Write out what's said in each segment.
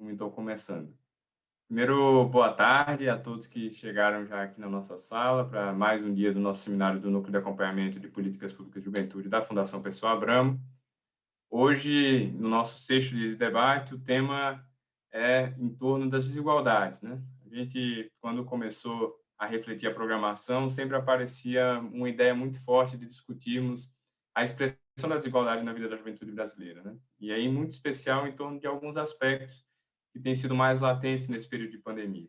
Então, começando. Primeiro, boa tarde a todos que chegaram já aqui na nossa sala para mais um dia do nosso seminário do Núcleo de Acompanhamento de Políticas Públicas de Juventude da Fundação Pessoa Abramo. Hoje, no nosso sexto dia de debate, o tema é em torno das desigualdades. Né? A gente, quando começou a refletir a programação, sempre aparecia uma ideia muito forte de discutirmos a expressão da desigualdade na vida da juventude brasileira. Né? E aí, muito especial, em torno de alguns aspectos que têm sido mais latentes nesse período de pandemia.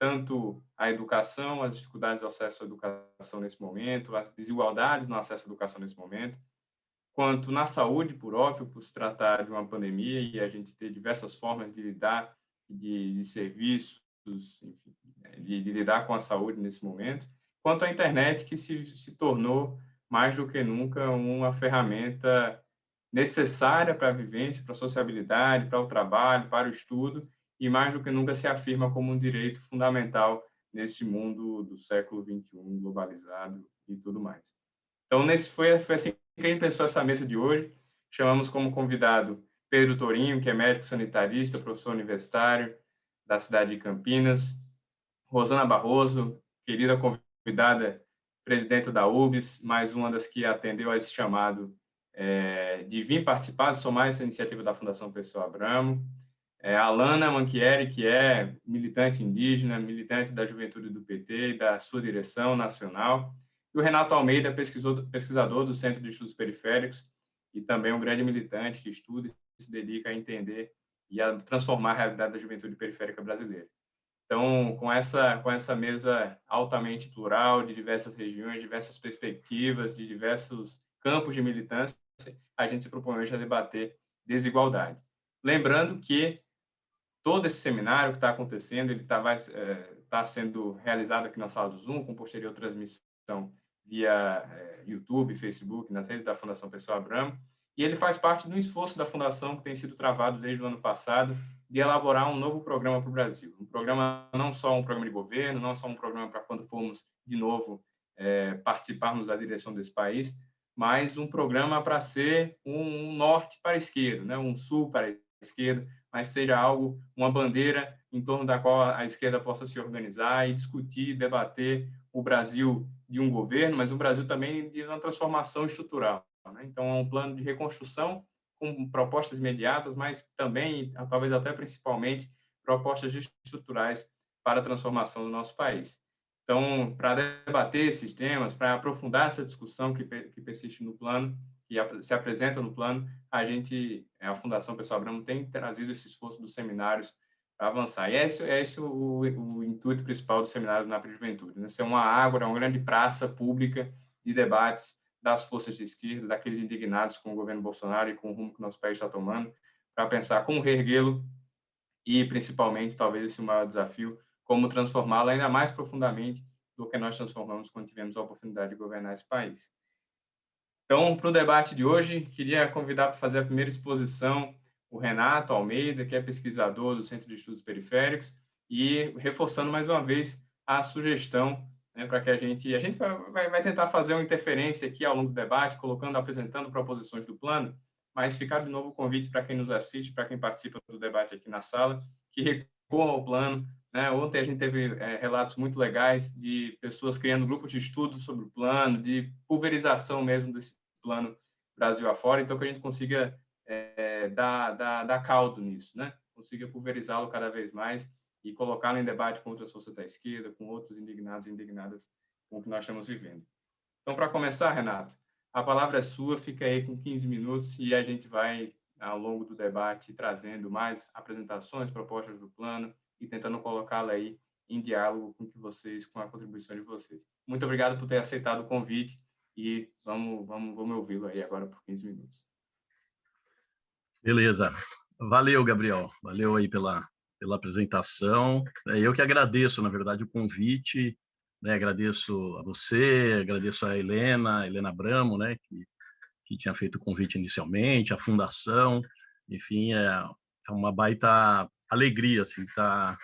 Tanto a educação, as dificuldades do acesso à educação nesse momento, as desigualdades no acesso à educação nesse momento, quanto na saúde, por óbvio, por se tratar de uma pandemia e a gente ter diversas formas de lidar, de, de serviços, enfim, de, de, lidar com a saúde nesse momento, quanto à internet, que se, se tornou, mais do que nunca, uma ferramenta necessária para a vivência, para a sociabilidade, para o trabalho, para o estudo, e mais do que nunca se afirma como um direito fundamental nesse mundo do século XXI, globalizado e tudo mais. Então, nesse foi, foi assim quem pensou essa mesa de hoje. Chamamos como convidado Pedro Torinho, que é médico sanitarista, professor universitário da cidade de Campinas, Rosana Barroso, querida convidada, presidenta da UBS, mais uma das que atendeu a esse chamado é, de vir participar, de somar essa iniciativa da Fundação Pessoa Abramo, é, Alana Manchieri, que é militante indígena, militante da juventude do PT e da sua direção nacional, e o Renato Almeida, pesquisador do Centro de Estudos Periféricos e também um grande militante que estuda e se dedica a entender e a transformar a realidade da juventude periférica brasileira. Então, com essa, com essa mesa altamente plural, de diversas regiões, diversas perspectivas, de diversos campos de militância, a gente se propõe hoje a debater desigualdade. Lembrando que todo esse seminário que está acontecendo, ele está é, tá sendo realizado aqui na sala do Zoom, com posterior transmissão via é, YouTube, Facebook, nas redes da Fundação Pessoa Abramo, e ele faz parte do esforço da Fundação que tem sido travado desde o ano passado de elaborar um novo programa para o Brasil. Um programa, não só um programa de governo, não só um programa para quando formos, de novo, é, participarmos da direção desse país, mas um programa para ser um, norte para a esquerda, né? um sul para a esquerda, mas seja algo, uma bandeira em torno da qual a esquerda possa se organizar e discutir, debater o Brasil de um governo, mas o Brasil também de uma transformação estrutural. Né? Então, é um plano de reconstrução com propostas imediatas, mas também, talvez até principalmente, propostas estruturais para a transformação do nosso país. Então, para debater esses temas, para aprofundar essa discussão que, que persiste no plano, que se apresenta no plano, a gente, a Fundação Pessoal Abramo, tem trazido esse esforço dos seminários para avançar. E é esse, é o, o, intuito principal do seminário do NAP Juventude, né? ser uma ágora, uma grande praça pública de debates das forças de esquerda, daqueles indignados com o governo Bolsonaro e com o rumo que o nosso país está tomando, para pensar como reerguê-lo e, principalmente, talvez esse é o maior desafio, como transformá-lo ainda mais profundamente do que nós transformamos quando tivemos a oportunidade de governar esse país. Então, para o debate de hoje, queria convidar para fazer a primeira exposição o Renato Almeida, que é pesquisador do Centro de Estudos Periféricos, e reforçando mais uma vez a sugestão né, para que a gente a gente vai, vai, tentar fazer uma interferência aqui ao longo do debate, colocando, apresentando proposições do plano, mas ficar de novo o convite para quem nos assiste, para quem participa do debate aqui na sala, que recuam ao plano. Né? Ontem a gente teve é, relatos muito legais de pessoas criando grupos de estudo sobre o plano, de pulverização mesmo desse plano Brasil afora, então que a gente consiga é, dar, dar, dar caldo nisso, né? consiga pulverizá-lo cada vez mais e colocá-lo em debate com outras forças da esquerda, com outros indignados e indignadas com o que nós estamos vivendo. Então, para começar, Renato, a palavra é sua, fica aí com 15 minutos e a gente vai, ao longo do debate, trazendo mais apresentações, propostas do plano e tentando colocá-la aí em diálogo com que vocês, com a contribuição de vocês. Muito obrigado por ter aceitado o convite e vamos, vamos, vamos ouvi-lo aí agora por 15 minutos. Beleza. Valeu, Gabriel. Valeu aí pela, pela apresentação. É, eu que agradeço, na verdade, o convite. Né? Agradeço a você, agradeço a Helena, a Helena Bramo, né? que, que tinha feito o convite inicialmente, a Fundação. Enfim, é, é uma baita alegria assim, estar tá,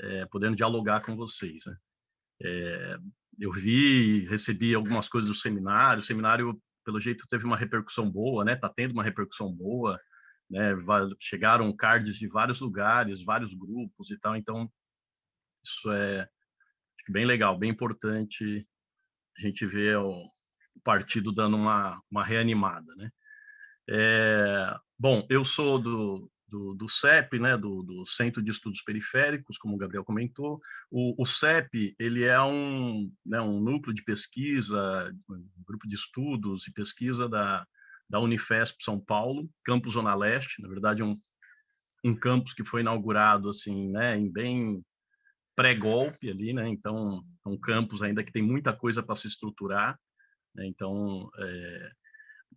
é, podendo dialogar com vocês. Né? É, eu vi, recebi algumas coisas do seminário. O seminário, pelo jeito, teve uma repercussão boa, né? Está tendo uma repercussão boa né? Chegaram cards de vários lugares, vários grupos e tal, então isso é bem legal, bem importante a gente ver o partido dando uma, uma reanimada, né? É, bom, eu sou do, do, do CEP, né, do, do, Centro de Estudos Periféricos, como o Gabriel comentou. O, o CEP ele é um, né, um núcleo de pesquisa, um grupo de estudos e pesquisa da, da Unifesp São Paulo, campus Zona Leste, na verdade um, um campus que foi inaugurado assim, né, em bem pré-golpe ali, né, então é um campus ainda que tem muita coisa para se estruturar, né, então é,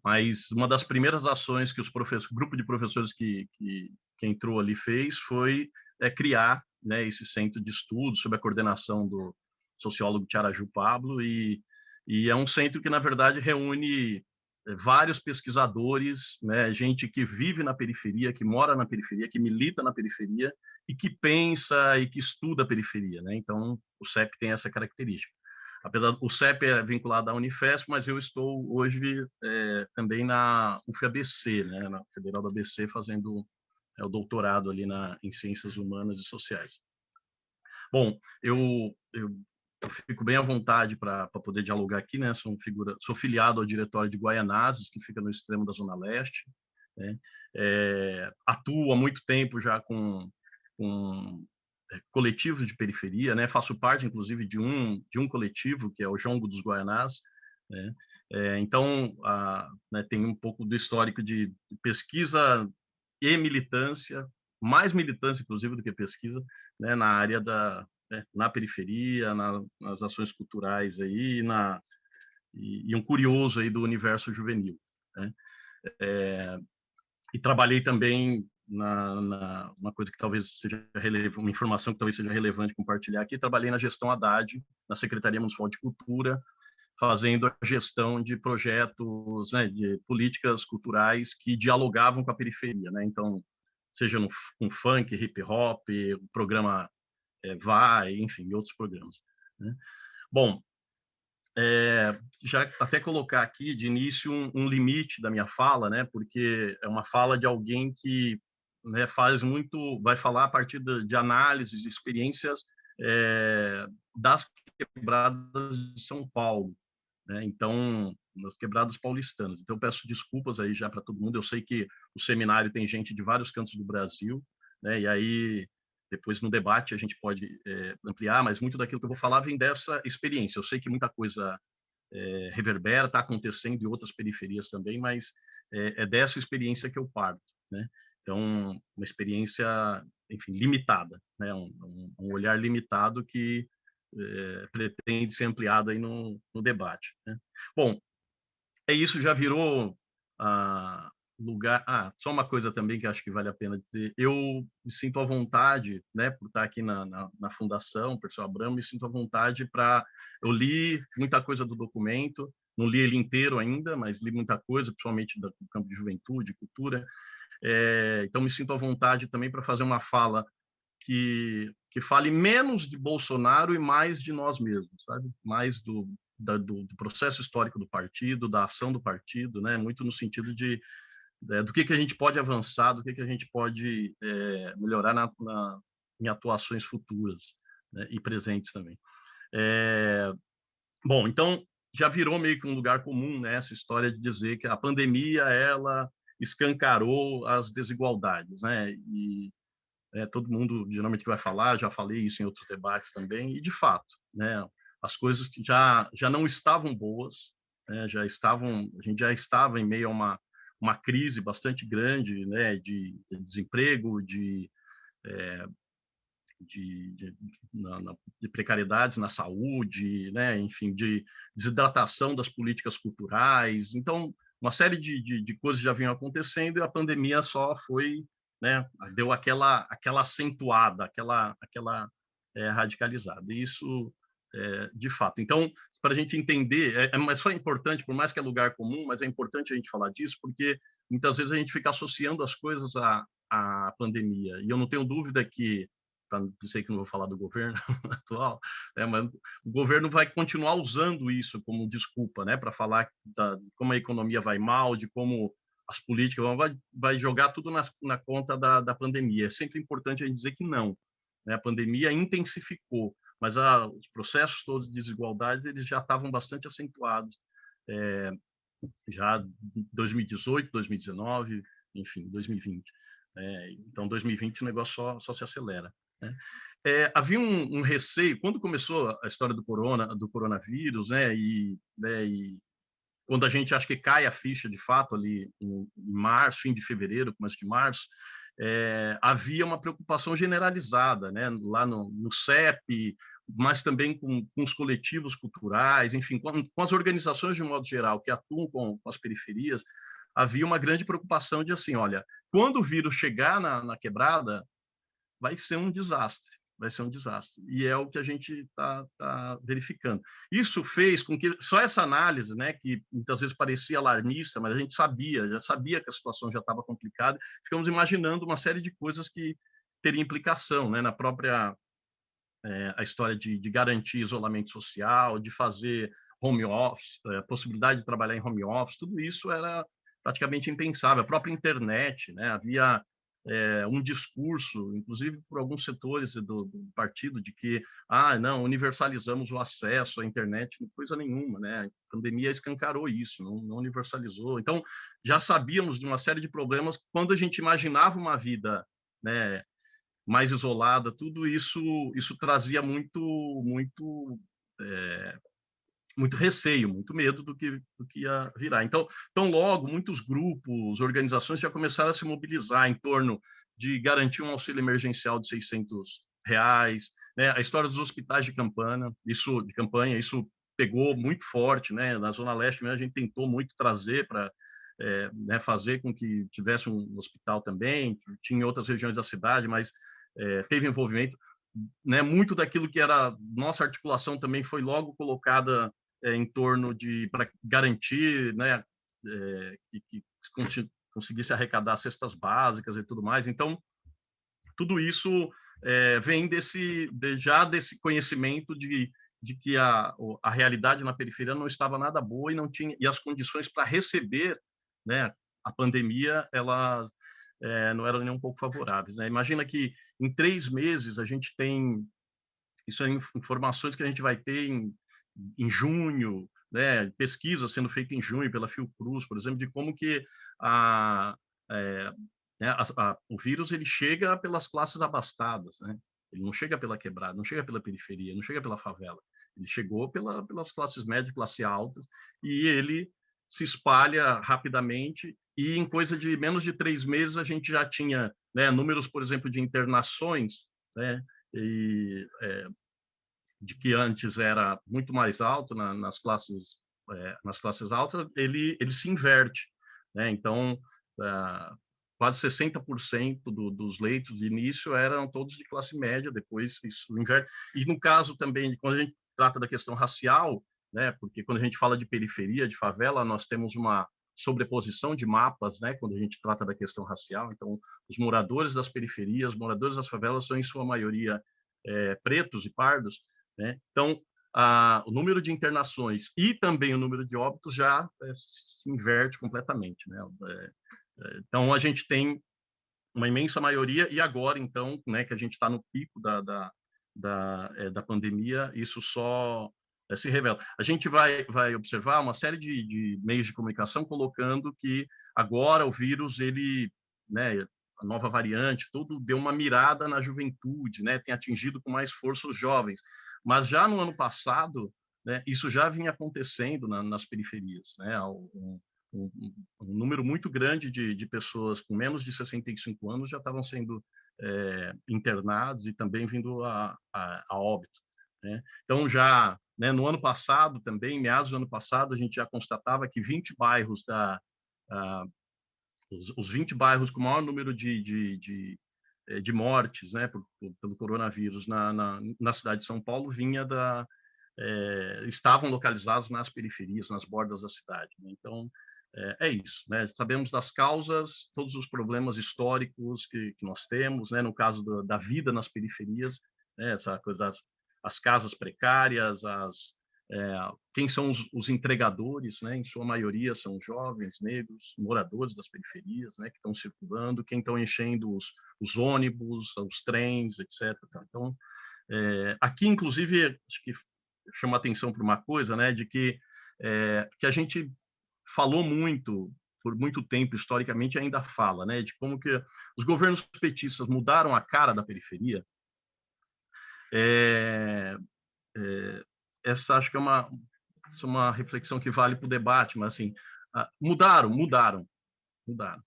mas uma das primeiras ações que os professores, grupo de professores que, que, que entrou ali fez foi é, criar né, esse centro de estudos sob a coordenação do sociólogo Tiaraju Pablo e, e é um centro que na verdade reúne é, vários pesquisadores, né, gente que vive na periferia, que mora na periferia, que milita na periferia e que pensa e que estuda a periferia, né? Então o CEP tem essa característica apesar o CEP é vinculado à Unifesp, mas eu estou hoje é, também na UFABC, né, na Federal da ABC, fazendo é, o doutorado ali na, em Ciências Humanas e Sociais. Bom, eu, eu, eu fico bem à vontade para poder dialogar aqui, né? Sou, figura, sou filiado ao diretório de Guaianazes, que fica no extremo da Zona Leste. Né? É, atuo há muito tempo já com, com coletivos de periferia, né? Faço parte, inclusive, de um de um coletivo que é o Jongo dos Guaianás, né? É, então, a, né, tem um pouco do histórico de pesquisa e militância, mais militância, inclusive, do que pesquisa, né, na área da né, na periferia, na, nas ações culturais aí, na e, e, um curioso aí do universo juvenil. Né? É, e trabalhei também na, na, uma coisa que talvez seja relevante, uma informação que talvez seja relevante compartilhar aqui, trabalhei na gestão Haddad, na Secretaria Municipal de Cultura, fazendo a gestão de projetos, né, de políticas culturais que dialogavam com a periferia, né? Então, seja no, com funk, hip hop, o programa é, Vai, enfim, outros programas. Né? Bom, é, já até colocar aqui de início um, um, limite da minha fala, né? Porque é uma fala de alguém que né, faz muito, vai falar a partir de, de análises, de experiências é, das quebradas de São Paulo, né? Então, nas quebradas paulistanas. Então, peço desculpas aí já para todo mundo. Eu sei que o seminário tem gente de vários cantos do Brasil, né? E aí depois no debate a gente pode é, ampliar, mas muito daquilo que eu vou falar vem dessa experiência. Eu sei que muita coisa é, reverbera, está acontecendo em outras periferias também, mas é, é dessa experiência que eu parto, né? Então, uma experiência, enfim, limitada, né? um, um olhar limitado que é, pretende ser ampliado aí no, no debate. Né? Bom, é isso, já virou ah, lugar... Ah, só uma coisa também que acho que vale a pena dizer. Eu me sinto à vontade, né, por estar aqui na, na, na Fundação Pessoal Abramo, me sinto à vontade para... Eu li muita coisa do documento, não li ele inteiro ainda, mas li muita coisa, principalmente do campo de juventude, cultura, é, então, me sinto à vontade também para fazer uma fala que, que fale menos de Bolsonaro e mais de nós mesmos, sabe? Mais do, da, do, do, processo histórico do partido, da ação do partido, né? Muito no sentido de, é, do que, que a gente pode avançar, do que, que a gente pode é, melhorar na, na, em atuações futuras né? e presentes também. É, bom, então já virou meio que um lugar comum né, essa história de dizer que a pandemia ela escancarou as desigualdades, né? E é, todo mundo geralmente vai falar, já falei isso em outros debates também, e de fato, né? As coisas que já já não estavam boas, né? já estavam, a gente já estava em meio a uma uma crise bastante grande, né? De, de desemprego, de é, de, de, na, na, de, precariedades na saúde, né? enfim, de desidratação das políticas culturais. Então, uma série de, de, de, coisas já vinham acontecendo e a pandemia só foi, né, deu aquela, aquela acentuada, aquela, aquela é, radicalizada. E isso, é, de fato. Então, para a gente entender, é, é, mas só importante, por mais que é lugar comum, mas é importante a gente falar disso, porque muitas vezes a gente fica associando as coisas à, à pandemia. E eu não tenho dúvida que não sei que não vou falar do governo atual, né, mas o governo vai continuar usando isso como desculpa, né, para falar da, de como a economia vai mal, de como as políticas, vai, vai jogar tudo na, na conta da, da pandemia. É sempre importante a gente dizer que não. Né? A pandemia intensificou, mas a, os processos todos de desigualdades eles já estavam bastante acentuados. É, já 2018, 2019, enfim, 2020. É, então, 2020 o negócio só, só se acelera. Né? É, havia um, um, receio quando começou a história do corona, do coronavírus, né? E, né, e quando a gente acha que cai a ficha de fato ali em, em março, fim de fevereiro, começo de março, é, havia uma preocupação generalizada, né? Lá no, no CEP, mas também com, com, os coletivos culturais, enfim, com, com, as organizações de modo geral que atuam com, com, as periferias, havia uma grande preocupação de assim, olha, quando o vírus chegar na, na quebrada, vai ser um desastre vai ser um desastre. E é o que a gente está tá verificando. Isso fez com que só essa análise, né, que muitas vezes parecia alarmista, mas a gente sabia, já sabia que a situação já estava complicada, ficamos imaginando uma série de coisas que teria implicação, né, na própria é, a história de, de, garantir isolamento social, de fazer home office, é, possibilidade de trabalhar em home office, tudo isso era praticamente impensável. A própria internet, né, havia é, um discurso, inclusive por alguns setores do, do, partido, de que, ah, não, universalizamos o acesso à internet, coisa nenhuma, né? A pandemia escancarou isso, não, não universalizou. Então, já sabíamos de uma série de problemas quando a gente imaginava uma vida, né, mais isolada, tudo isso, isso trazia muito, muito é, muito receio, muito medo do que, do que ia virar. Então, tão logo, muitos grupos, organizações já começaram a se mobilizar em torno de garantir um auxílio emergencial de 600 reais, né? A história dos hospitais de campanha, isso de campanha, isso pegou muito forte, né? Na zona leste, a gente tentou muito trazer para é, né, fazer com que tivesse um hospital também, tinha em outras regiões da cidade, mas é, teve envolvimento. Né, muito daquilo que era nossa articulação também foi logo colocada é, em torno de para garantir né, é, que, que conseguisse arrecadar cestas básicas e tudo mais. Então, tudo isso é, vem desse de, já desse conhecimento de, de que a, a realidade na periferia não estava nada boa e não tinha e as condições para receber né, a pandemia elas é, não eram nem um pouco favoráveis. Né? Imagina que em três meses a gente tem isso é informações que a gente vai ter em em junho, né, pesquisa sendo feita em junho pela Fiocruz, por exemplo, de como que a, é, né, a, a, o vírus ele chega pelas classes abastadas, né? Ele não chega pela quebrada, não chega pela periferia, não chega pela favela. Ele chegou pela, pelas classes médias, classe altas, e ele se espalha rapidamente. E em coisa de menos de três meses a gente já tinha né, números, por exemplo, de internações, né? E é, de que antes era muito mais alto na, nas classes é, nas classes altas, ele ele se inverte, né? Então, ah, quase 60% do, dos leitos de início eram todos de classe média, depois isso inverte. E no caso também, quando a gente trata da questão racial, né? Porque quando a gente fala de periferia, de favela, nós temos uma sobreposição de mapas, né, quando a gente trata da questão racial. Então, os moradores das periferias, moradores das favelas são em sua maioria é, pretos e pardos, né? Então, a, o número de internações e também o número de óbitos já é, se inverte completamente. Né? É, é, então, a gente tem uma imensa maioria, e agora, então, né, que a gente está no pico da, da, da, é, da pandemia, isso só é, se revela. A gente vai, vai observar uma série de, de meios de comunicação colocando que agora o vírus, ele, né, a nova variante, tudo deu uma mirada na juventude, né, tem atingido com mais força os jovens. Mas já no ano passado, né, isso já vinha acontecendo na, nas periferias. Né, um, um, um, número muito grande de, de, pessoas com menos de 65 anos já estavam sendo é, internados e também vindo a, a, a óbito. Né? Então, já né, no ano passado, também, meados do ano passado, a gente já constatava que 20 bairros da. A, os, os 20 bairros com maior número de, de, de de mortes né, por, por, pelo coronavírus na, na, na, cidade de São Paulo vinha da é, estavam localizados nas periferias, nas bordas da cidade. Né? Então é, é, isso. Né? Sabemos das causas, todos os problemas históricos que, que nós temos, né? no caso do, da vida nas periferias, né? essa coisa das as casas precárias, as quem são os, os, entregadores, né? Em sua maioria são jovens, negros, moradores das periferias, né? Que estão circulando, quem estão enchendo os, os, ônibus, os trens, etc. Tá? Então, é, aqui, inclusive, acho que chama atenção para uma coisa, né? De que é, que a gente falou muito por muito tempo historicamente ainda fala, né? De como que os governos petistas mudaram a cara da periferia. É, é, essa acho que é uma, é uma reflexão que vale para o debate, mas assim, mudaram, mudaram, mudaram.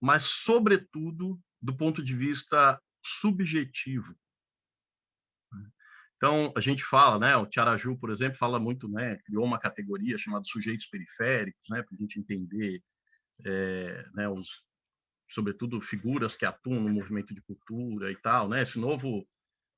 Mas, sobretudo, do ponto de vista subjetivo. Então, a gente fala, né, o Tiaraju, por exemplo, fala muito, né, criou uma categoria chamada sujeitos periféricos, né, para a gente entender, é, né, os, sobretudo, figuras que atuam no movimento de cultura e tal, né, esse novo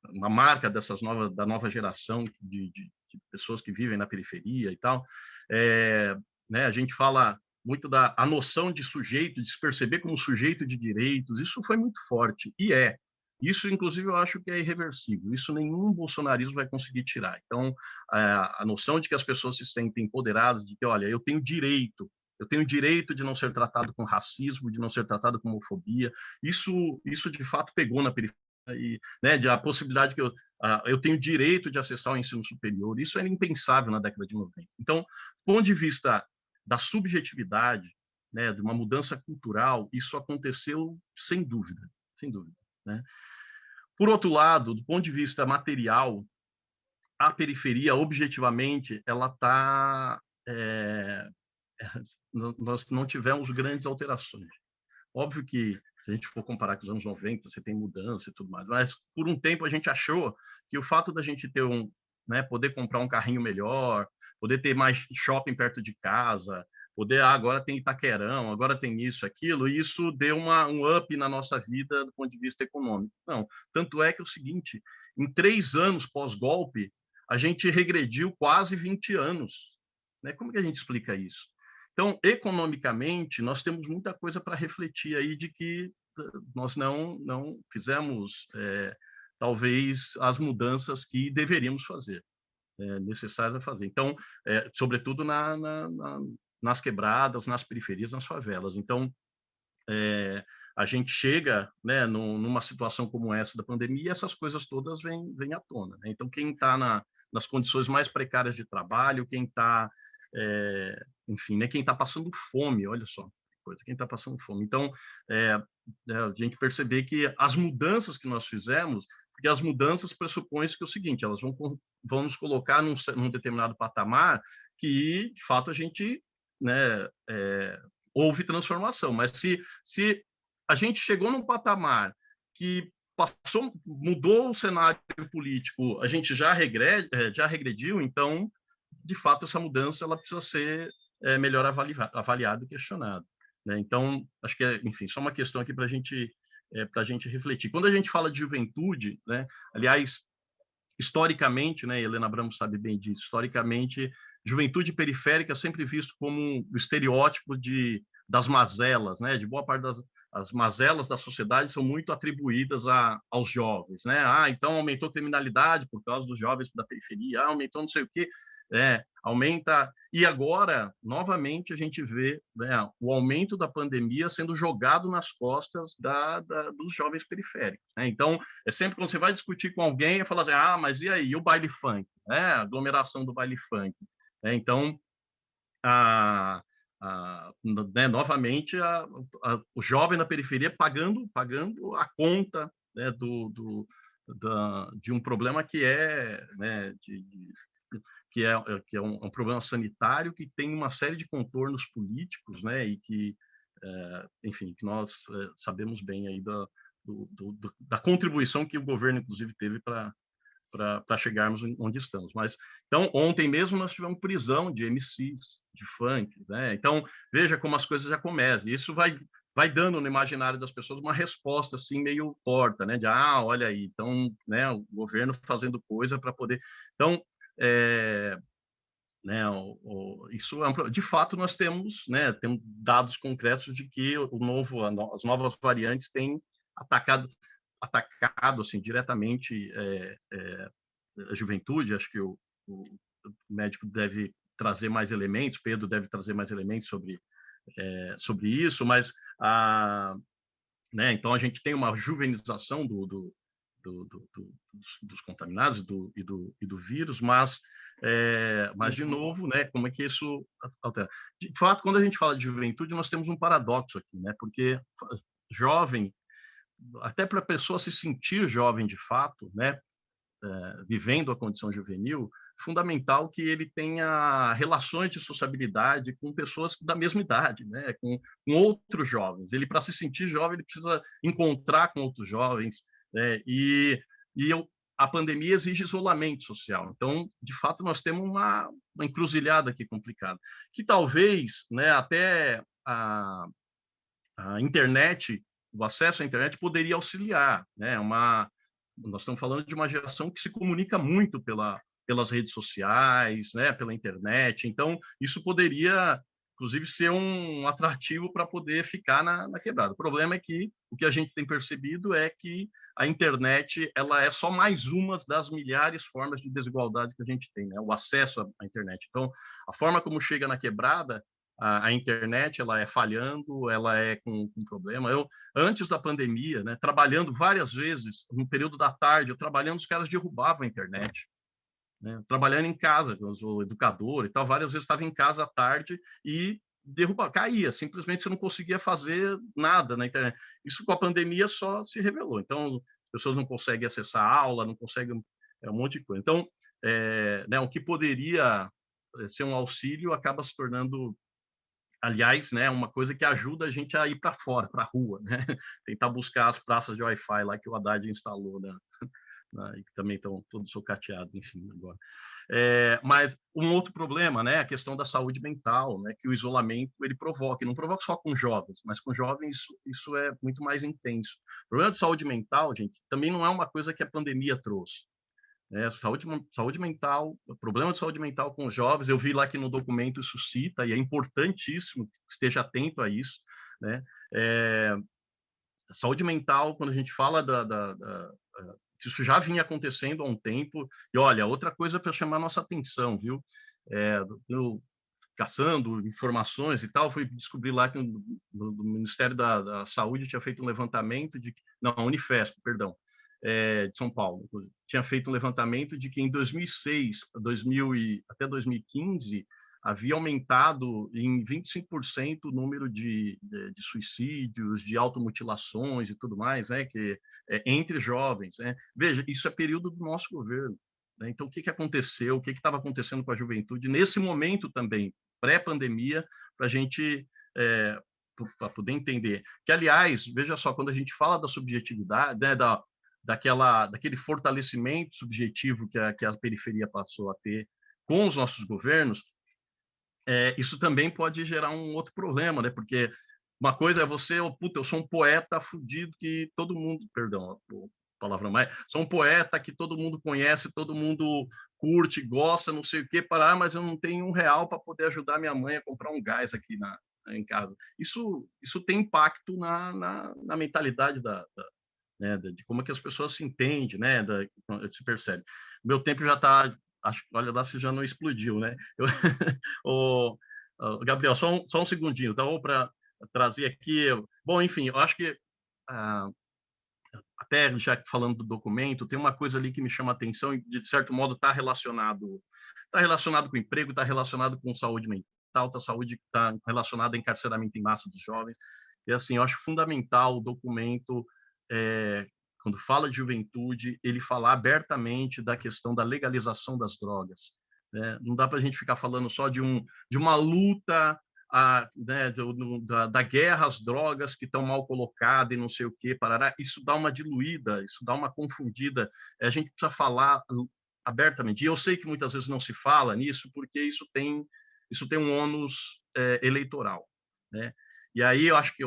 uma marca dessas novas da nova geração de, de, de pessoas que vivem na periferia e tal. É, né, a gente fala muito da a noção de sujeito, de se perceber como sujeito de direitos. Isso foi muito forte e é. Isso, inclusive, eu acho que é irreversível. Isso nenhum bolsonarismo vai conseguir tirar. Então, a, a noção de que as pessoas se sentem empoderadas, de que, olha, eu tenho direito, eu tenho direito de não ser tratado com racismo, de não ser tratado com homofobia. Isso, isso de fato pegou na periferia e né, de a possibilidade que eu, eu tenho direito de acessar o ensino superior. Isso era impensável na década de 90. Então, do ponto de vista da subjetividade, né, de uma mudança cultural, isso aconteceu sem dúvida, sem dúvida. Né? Por outro lado, do ponto de vista material, a periferia, objetivamente, ela está... É, nós não tivemos grandes alterações. Óbvio que se a gente for comparar com os anos 90, você tem mudança e tudo mais. Mas por um tempo a gente achou que o fato da gente ter um, né, poder comprar um carrinho melhor, poder ter mais shopping perto de casa, poder ah, agora tem Itaquerão, agora tem isso, aquilo, e isso deu uma, um up na nossa vida do ponto de vista econômico. Não, tanto é que é o seguinte, em três anos pós-golpe, a gente regrediu quase 20 anos. Né? Como que a gente explica isso? Então, economicamente, nós temos muita coisa para refletir aí de que eh, nós não, não fizemos, é, talvez, as mudanças que deveríamos fazer, é, necessárias a fazer. Então, é, sobretudo na, na, na, nas quebradas, nas periferias, nas favelas. Então, a gente chega né, numa situação como essa da pandemia e essas coisas todas vêm, vêm à tona. Né? Então, quem está na, nas condições mais precárias de trabalho, quem está é, enfim, né, quem está passando fome, olha só, coisa, quem está passando fome. Então, é, a gente perceber que as mudanças que nós fizemos, porque as mudanças pressupõem que é o seguinte, elas vão, vão nos colocar num, num determinado patamar que, de fato, a gente né, é, houve transformação. Mas se, se a gente chegou num patamar que passou, mudou o cenário político, a gente já, já regrediu, então de fato, essa mudança ela precisa ser é, melhor avaliada, avaliada e questionada. Né? Então, acho que, é, enfim, só uma questão aqui para gente, é, a gente refletir. Quando a gente fala de juventude, né, aliás, historicamente, né, Helena Abramo sabe bem disso, historicamente, juventude periférica é sempre visto como o estereótipo de, das mazelas, né, de boa parte das as mazelas da sociedade são muito atribuídas a, aos jovens, né? Ah, então aumentou a criminalidade por causa dos jovens da periferia, ah, aumentou não sei o quê é, aumenta. E agora, novamente, a gente vê né, o aumento da pandemia sendo jogado nas costas da, da, dos jovens periféricos. Né? Então, é sempre quando você vai discutir com alguém, é falar assim: ah, mas e aí, e o baile funk? Né? A aglomeração do baile funk. Né? Então, a, a, né, novamente, a, o jovem na periferia pagando, pagando a conta né, do, do da, de um problema que é né, de, de que é, é, que é um, um, problema sanitário que tem uma série de contornos políticos, né, e que, é, enfim, que nós é, sabemos bem aí da, do, do, da contribuição que o governo, inclusive, teve para para chegarmos onde estamos. Mas então ontem mesmo nós tivemos prisão de MCs, de funk, né? Então veja como as coisas já começam. Isso vai vai dando no imaginário das pessoas uma resposta assim meio torta, né? De ah, olha aí, então, né, o governo fazendo coisa para poder. Então é, né, o, o, isso é de fato nós temos, né, temos dados concretos de que o novo, as novas variantes têm atacado, atacado assim diretamente é, é, a juventude. Acho que o, o médico deve trazer mais elementos, Pedro deve trazer mais elementos sobre, sobre isso, mas a, né, então a gente tem uma juvenização do, do, do, do dos, dos, contaminados do, e, do, e do vírus, mas, é, mas de uhum. novo, né, como é que isso altera? De fato, quando a gente fala de juventude, nós temos um paradoxo aqui, né, porque jovem, até para a pessoa se sentir jovem de fato, né, é, vivendo a condição juvenil, fundamental que ele tenha relações de sociabilidade com pessoas da mesma idade, né? com, com outros jovens. Ele, para se sentir jovem, ele precisa encontrar com outros jovens. Né? E, e eu, a pandemia exige isolamento social. Então, de fato, nós temos uma, uma encruzilhada aqui complicada. Que talvez né, até a, a internet, o acesso à internet poderia auxiliar. Né? Uma, nós estamos falando de uma geração que se comunica muito pela, pelas redes sociais, né, pela internet. Então, isso poderia, inclusive, ser um atrativo para poder ficar na, na, quebrada. O problema é que o que a gente tem percebido é que a internet ela é só mais uma das milhares formas de desigualdade que a gente tem, né? o acesso à internet. Então, a forma como chega na quebrada a, a, internet ela é falhando, ela é com, com, problema. Eu antes da pandemia, né, trabalhando várias vezes no período da tarde, eu trabalhando, os caras derrubavam a internet. Né, trabalhando em casa, eu sou educador e tal, várias vezes estava em casa à tarde e derruba, caía, simplesmente você não conseguia fazer nada na internet. Isso com a pandemia só se revelou. Então, as pessoas não conseguem acessar a aula, não conseguem é, um monte de coisa. Então, é, né, o que poderia é, ser um auxílio acaba se tornando aliás, né, uma coisa que ajuda a gente a ir para fora, para a rua, né? Tentar buscar as praças de Wi-Fi lá que o Haddad instalou, né? Né? Que também estão todos socateados, enfim, agora. É, mas um outro problema, né, a questão da saúde mental, né, que o isolamento ele provoca, e não provoca só com jovens, mas com jovens isso, isso é muito mais intenso. O problema de saúde mental, gente, também não é uma coisa que a pandemia trouxe. É, saúde, saúde mental, problema de saúde mental com os jovens, eu vi lá que no documento isso cita, e é importantíssimo que esteja atento a isso, né? É, saúde mental, quando a gente fala da, da, da, isso já vinha acontecendo há um tempo, e olha, outra coisa para chamar nossa atenção, viu? É, eu, caçando informações e tal, fui descobrir lá que o Ministério da, da Saúde tinha feito um levantamento de, não, a Unifesp, perdão, é, de São Paulo, tinha feito um levantamento de que em 2006 2000 e, até 2015 havia aumentado em 25% o número de, de, de, suicídios, de automutilações e tudo mais, né, que, é, entre jovens. Né? Veja, isso é período do nosso governo. Né? Então, o que, que aconteceu? O que estava acontecendo com a juventude nesse momento também, pré-pandemia, para a gente é, para poder entender. Que, aliás, veja só, quando a gente fala da subjetividade, né, da, daquela, daquele fortalecimento subjetivo que a, que a periferia passou a ter com os nossos governos, é, isso também pode gerar um outro problema, né? Porque uma coisa é você, oh, puta, eu sou um poeta fudido que todo mundo, perdão, palavra mais, sou um poeta que todo mundo conhece, todo mundo curte, gosta, não sei o que, parar, mas eu não tenho um real para poder ajudar minha mãe a comprar um gás aqui na, em casa. Isso, isso tem impacto na, na, na mentalidade da, da, né, de como é que as pessoas se entendem, né, da, se percebe. Meu tempo já está, acho, olha lá se já não explodiu, né? Eu, o, o, Gabriel, só um, só um segundinho, então, para trazer aqui, bom, enfim, eu acho que ah, até já falando do documento, tem uma coisa ali que me chama a atenção e, de certo modo, está relacionado, está relacionado com emprego, está relacionado com saúde mental, está saúde está relacionado a encarceramento em massa dos jovens. E assim, eu acho fundamental o documento é, quando fala de juventude, ele falar abertamente da questão da legalização das drogas. Né? Não dá para a gente ficar falando só de, um, de uma luta a, né, do, da, da, guerra às drogas que estão mal colocadas e não sei o que, parará. Isso dá uma diluída, isso dá uma confundida. A gente precisa falar abertamente. E eu sei que muitas vezes não se fala nisso porque isso tem isso tem um ônus é, eleitoral, né? E aí eu acho que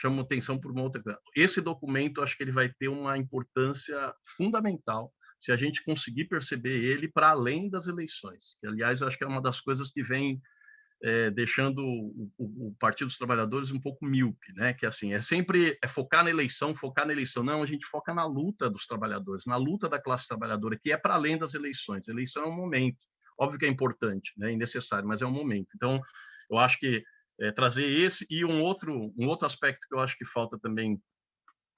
chamo atenção por uma outra coisa. Esse documento, acho que ele vai ter uma importância fundamental se a gente conseguir perceber ele para além das eleições. Que, aliás, acho que é uma das coisas que vem é, deixando o, o, o, Partido dos Trabalhadores um pouco míope, né? Que assim é sempre é focar na eleição, focar na eleição. Não, a gente foca na luta dos trabalhadores, na luta da classe trabalhadora, que é para além das eleições. A eleição é um momento, óbvio que é importante, né? E necessário, mas é um momento. Então, eu acho que é, trazer esse e um outro um outro aspecto que eu acho que falta também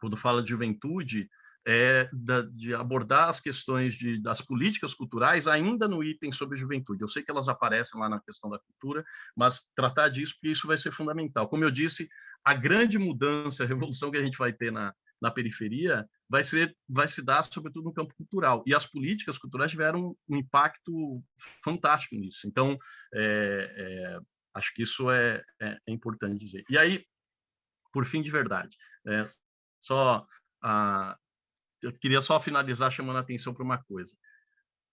quando fala de juventude é, da, de abordar as questões de, das políticas culturais ainda no item sobre juventude. Eu sei que elas aparecem lá na questão da cultura, mas tratar disso, porque isso vai ser fundamental. Como eu disse, a grande mudança, a revolução que a gente vai ter na, na periferia vai ser vai se dar sobretudo no campo cultural e as políticas culturais tiveram um impacto fantástico nisso então é, é, acho que isso é, é, é, importante dizer e aí por fim de verdade é, só a, eu queria só finalizar chamando a atenção para uma coisa.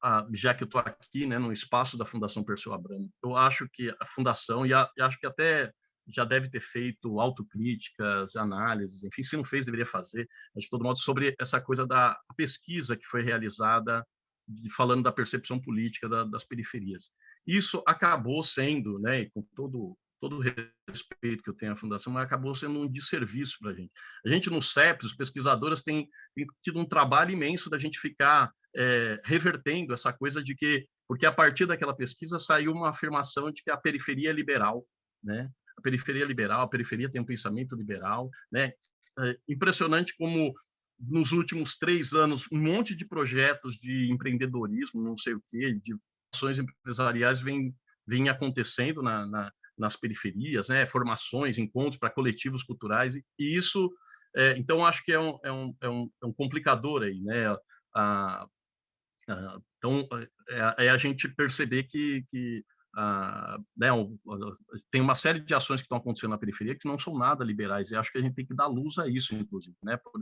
Ah, já que eu estou aqui, né, no espaço da Fundação Perseu Abramo, eu acho que a Fundação, e, a, e acho que até já deve ter feito autocríticas, análises, enfim, se não fez, deveria fazer, mas de todo modo, sobre essa coisa da pesquisa que foi realizada, de, falando da percepção política da, das periferias. Isso acabou sendo, né, com todo todo o respeito que eu tenho à Fundação, mas acabou sendo um desserviço para a gente. A gente, no CEPS, os pesquisadores têm, têm, tido um trabalho imenso da gente ficar é, revertendo essa coisa de que, porque a partir daquela pesquisa saiu uma afirmação de que a periferia é liberal, né? A periferia é liberal, a periferia tem um pensamento liberal, né? É impressionante como nos últimos três anos um monte de projetos de empreendedorismo, não sei o quê, de ações empresariais vem vem acontecendo na, na, nas periferias, né? formações, encontros para coletivos culturais, e, isso, é, então, acho que é um, é um, é um, é um complicador aí, né? A, a, então, é, é, a gente perceber que, que a, né, tem uma série de ações que estão acontecendo na periferia que não são nada liberais, e acho que a gente tem que dar luz a isso, inclusive, né? Por,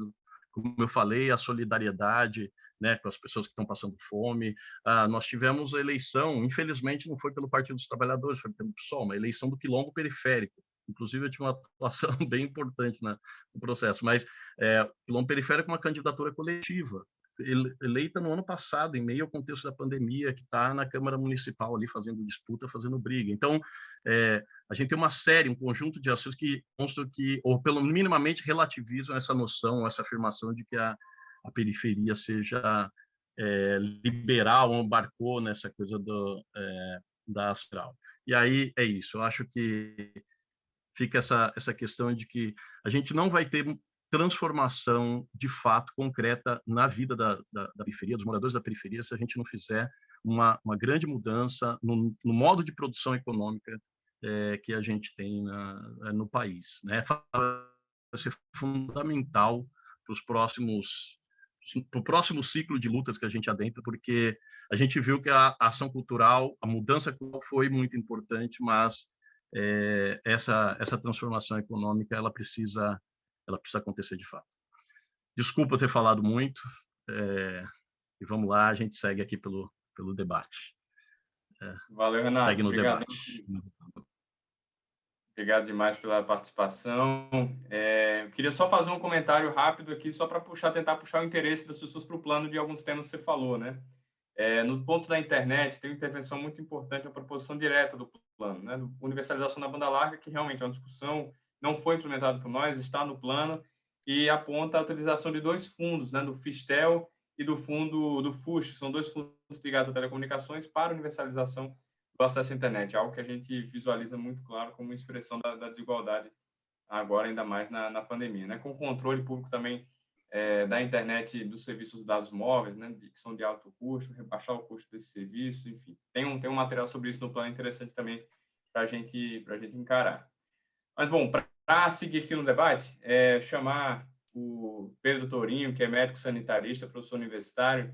como eu falei, a solidariedade né, com as pessoas que estão passando fome. Ah, nós tivemos a eleição, infelizmente não foi pelo Partido dos Trabalhadores, foi pelo PSOL, uma eleição do quilombo periférico. Inclusive, eu tinha uma atuação bem importante no processo, mas é, quilombo periférico é uma candidatura coletiva, eleita no ano passado, em meio ao contexto da pandemia, que está na Câmara Municipal ali fazendo disputa, fazendo briga. Então, é, a gente tem uma série, um conjunto de ações que mostram que, ou pelo minimamente relativizam essa noção, essa afirmação de que a, a periferia seja é, liberal ou embarcou nessa coisa do, é, da astral. E aí é isso, eu acho que fica essa, essa questão de que a gente não vai ter transformação de fato concreta na vida da, da, da, periferia, dos moradores da periferia, se a gente não fizer uma, uma grande mudança no, no, modo de produção econômica é, que a gente tem na, no país. Né? Vai ser fundamental para os próximos para o próximo ciclo de lutas que a gente adentra, porque a gente viu que a ação cultural, a mudança cultural foi muito importante, mas é, essa essa transformação econômica ela precisa ela precisa acontecer de fato. Desculpa ter falado muito, é, e vamos lá, a gente segue aqui pelo, pelo debate. É, Valeu, Renato. Segue no Obrigado. debate. Obrigado demais pela participação. É, queria só fazer um comentário rápido aqui, só para puxar, tentar puxar o interesse das pessoas para o plano de alguns temas que você falou, né? É, no ponto da internet, tem uma intervenção muito importante, a proposição direta do plano, né? Universalização da banda larga, que realmente é uma discussão não foi implementado por nós, está no plano e aponta a utilização de dois fundos, né, do Fistel e do fundo do FUSH, são dois fundos ligados a telecomunicações para universalização do acesso à internet, algo que a gente visualiza muito claro como expressão da, da desigualdade agora ainda mais na, na, pandemia, né, com controle público também é, da internet dos serviços de dados móveis, né, que são de alto custo, rebaixar o custo desse serviço, enfim, tem um tem um material sobre isso no plano interessante também para gente a gente encarar. Mas bom, para para seguir aqui no debate, é chamar o Pedro Tourinho, que é médico sanitarista, professor universitário,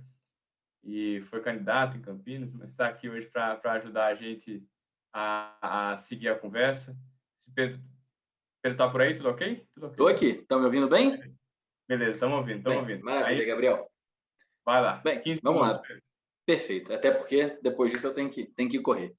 e foi candidato em Campinas, mas está aqui hoje para ajudar a gente a, a, seguir a conversa. Se Pedro está por aí, tudo ok? Estou okay? aqui. Estão me ouvindo bem? Beleza, estamos ouvindo, estamos ouvindo. Maravilha, aí, Gabriel. Vai lá. Bem, vamos lá. Pedro. Perfeito. Até porque depois disso eu tenho que, tenho que correr.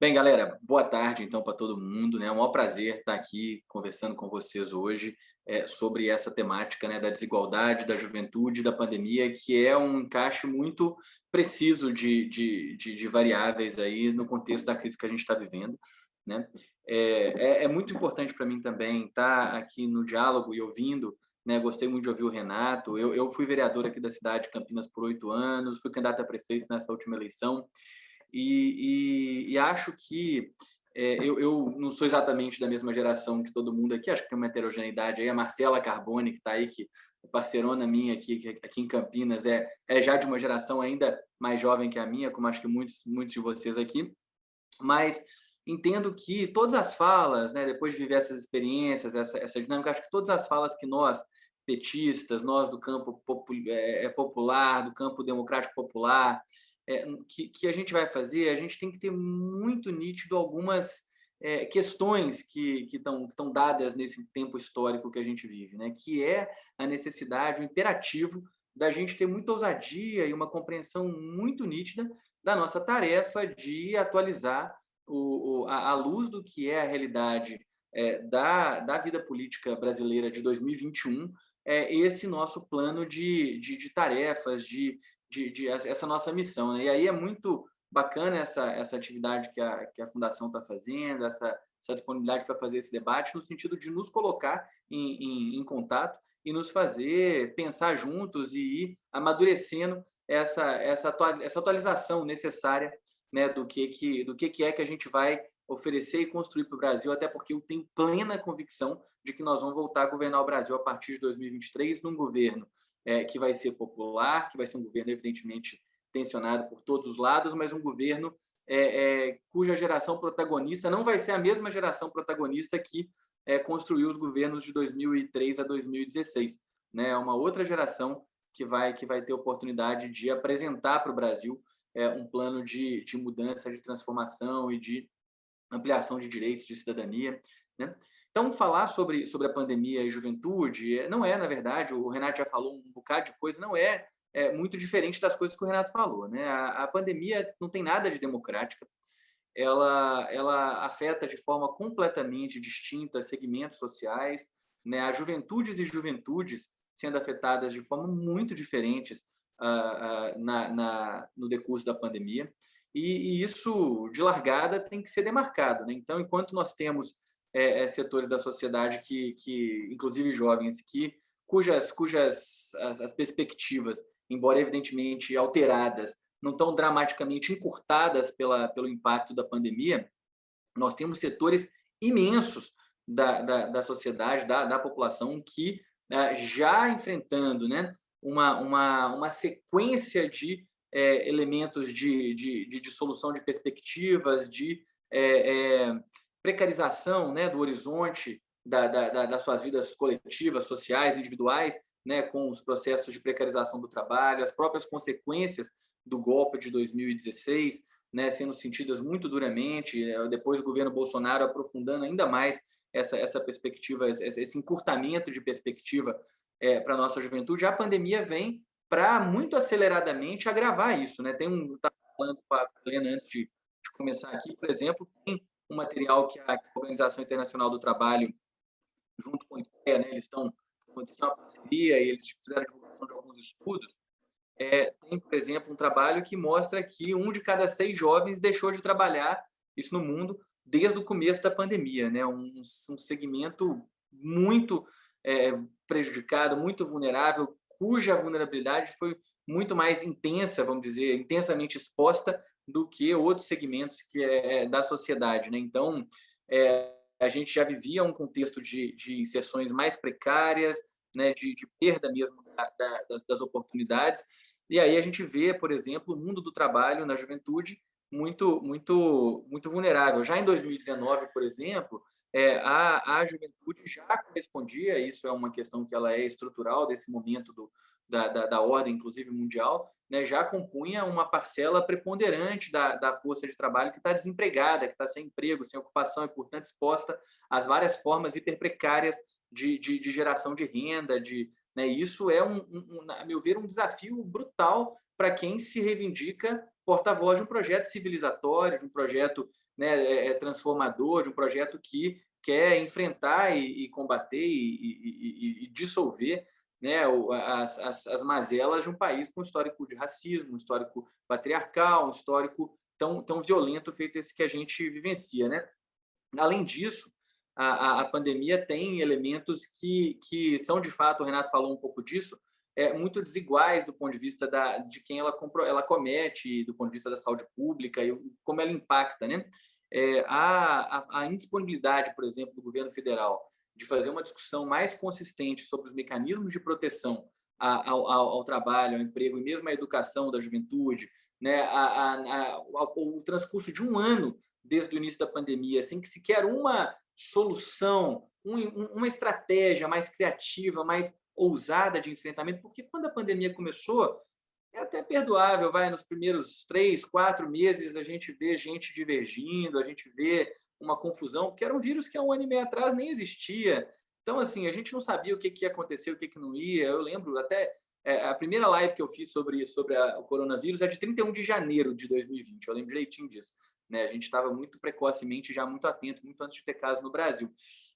Bem, galera, boa tarde então para todo mundo. Né? É um maior prazer estar aqui conversando com vocês hoje é, sobre essa temática né, da desigualdade, da juventude, da pandemia, que é um encaixe muito preciso de, de, de, de variáveis aí no contexto da crise que a gente está vivendo. Né? É, é, é muito importante para mim também estar aqui no diálogo e ouvindo né? Gostei muito de ouvir o Renato. Eu, eu fui vereador aqui da cidade de Campinas por oito anos, fui candidato a prefeito nessa última eleição e, e, e acho que é, eu, eu, não sou exatamente da mesma geração que todo mundo aqui, acho que tem uma heterogeneidade aí. A Marcela Carbone, que está aí, que é parceirona minha aqui, aqui em Campinas, é, é já de uma geração ainda mais jovem que a minha, como acho que muitos, muitos de vocês aqui. Mas entendo que todas as falas, né, depois de viver essas experiências, essa, essa dinâmica, acho que todas as falas que nós, petistas, nós do campo é, é, popular, do campo democrático popular, é, que, que, a gente vai fazer, a gente tem que ter muito nítido algumas é, questões que estão que dadas nesse tempo histórico que a gente vive, né? que é a necessidade, o imperativo da gente ter muita ousadia e uma compreensão muito nítida da nossa tarefa de atualizar o, o, a, a, luz do que é a realidade é, da, da vida política brasileira de 2021, é, esse nosso plano de, de, de tarefas, de, de, de, essa nossa missão. Né? E aí é muito bacana essa, essa atividade que a, que a Fundação está fazendo, essa, essa disponibilidade para fazer esse debate, no sentido de nos colocar em, em, em contato e nos fazer pensar juntos e ir amadurecendo essa, essa, essa atualização necessária né, do que, que, do que, que é que a gente vai oferecer e construir para o Brasil, até porque eu tenho plena convicção de que nós vamos voltar a governar o Brasil a partir de 2023 num governo é, que vai ser popular, que vai ser um governo evidentemente tensionado por todos os lados, mas um governo é, é, cuja geração protagonista não vai ser a mesma geração protagonista que é, construiu os governos de 2003 a 2016. Né? É uma outra geração que vai, que vai ter oportunidade de apresentar para o Brasil é, um plano de, de mudança, de transformação e de ampliação de direitos de cidadania. Né? Então, falar sobre, sobre a pandemia e juventude é, não é, na verdade, o Renato já falou um bocado de coisa, não é, é muito diferente das coisas que o Renato falou. Né? A, a pandemia não tem nada de democrática, ela, ela afeta de forma completamente distinta segmentos sociais, né? as juventudes e juventudes sendo afetadas de forma muito diferentes uh, na, na, no decurso da pandemia, e, e, isso, de largada, tem que ser demarcado. Né? Então, enquanto nós temos é, é, setores da sociedade, que, que inclusive jovens, que cujas, cujas as, as perspectivas, embora evidentemente alteradas, não estão dramaticamente encurtadas pela, pelo impacto da pandemia, nós temos setores imensos da, da, da sociedade, da, da população, que uh, já enfrentando né, uma, uma, uma sequência de é, elementos de, de, de, de, solução de perspectivas, de é, é, precarização né, do horizonte da, da, das suas vidas coletivas, sociais, individuais, né, com os processos de precarização do trabalho, as próprias consequências do golpe de 2016, né, sendo sentidas muito duramente, é, depois o governo Bolsonaro aprofundando ainda mais essa, essa perspectiva, esse encurtamento de perspectiva é, para a nossa juventude, a pandemia vem para muito aceleradamente agravar isso. Né? Tem um, estava falando com a Helena antes de, de, começar aqui, por exemplo, tem um material que a Organização Internacional do Trabalho, junto com a IKEA, né, eles estão acontecendo uma parceria e eles fizeram a divulgação de alguns estudos, é, tem, por exemplo, um trabalho que mostra que um de cada seis jovens deixou de trabalhar, isso no mundo, desde o começo da pandemia, né? um, um segmento muito é, prejudicado, muito vulnerável, cuja vulnerabilidade foi muito mais intensa, vamos dizer, intensamente exposta do que outros segmentos que é, é da sociedade. Né? Então, é, a gente já vivia um contexto de, de inserções mais precárias, né, de, de perda mesmo da, da, das, das, oportunidades. E aí a gente vê, por exemplo, o mundo do trabalho na juventude muito, muito, muito vulnerável. Já em 2019, por exemplo, é, a, a juventude já correspondia, isso é uma questão que ela é estrutural desse momento do, da, da, da ordem, inclusive mundial, né, já compunha uma parcela preponderante da, da força de trabalho que está desempregada, que está sem emprego, sem ocupação e, portanto, exposta às várias formas hiperprecárias de, de, de geração de renda. De, né, isso é, um, um, a meu ver, um desafio brutal para quem se reivindica porta-voz de um projeto civilizatório, de um projeto né, é, é, transformador, de um projeto que quer enfrentar e, e combater e, e, e, dissolver né, as, as, as mazelas de um país com histórico de racismo, um histórico patriarcal, um histórico tão, tão violento feito esse que a gente vivencia. Né? Além disso, a, a, pandemia tem elementos que, que são, de fato, o Renato falou um pouco disso, é, muito desiguais do ponto de vista da, de quem ela, compro, ela comete, do ponto de vista da saúde pública e como ela impacta. Né? É, a, a, a indisponibilidade, por exemplo, do governo federal de fazer uma discussão mais consistente sobre os mecanismos de proteção ao, ao, trabalho, ao emprego e mesmo à educação da juventude, né? a, o transcurso de um ano desde o início da pandemia, sem que sequer uma solução, um, uma estratégia mais criativa, mais ousada de enfrentamento, porque quando a pandemia começou, é até perdoável, vai, nos primeiros três, quatro meses a gente vê gente divergindo, a gente vê uma confusão, porque era um vírus que há um ano e meio atrás nem existia. Então, assim, a gente não sabia o que, que ia acontecer, o que, que não ia. Eu lembro até é, a primeira live que eu fiz sobre, sobre a, o coronavírus é de 31 de janeiro de 2020, eu lembro direitinho disso. Né? A gente estava muito precocemente, já muito atento, muito antes de ter casos no Brasil.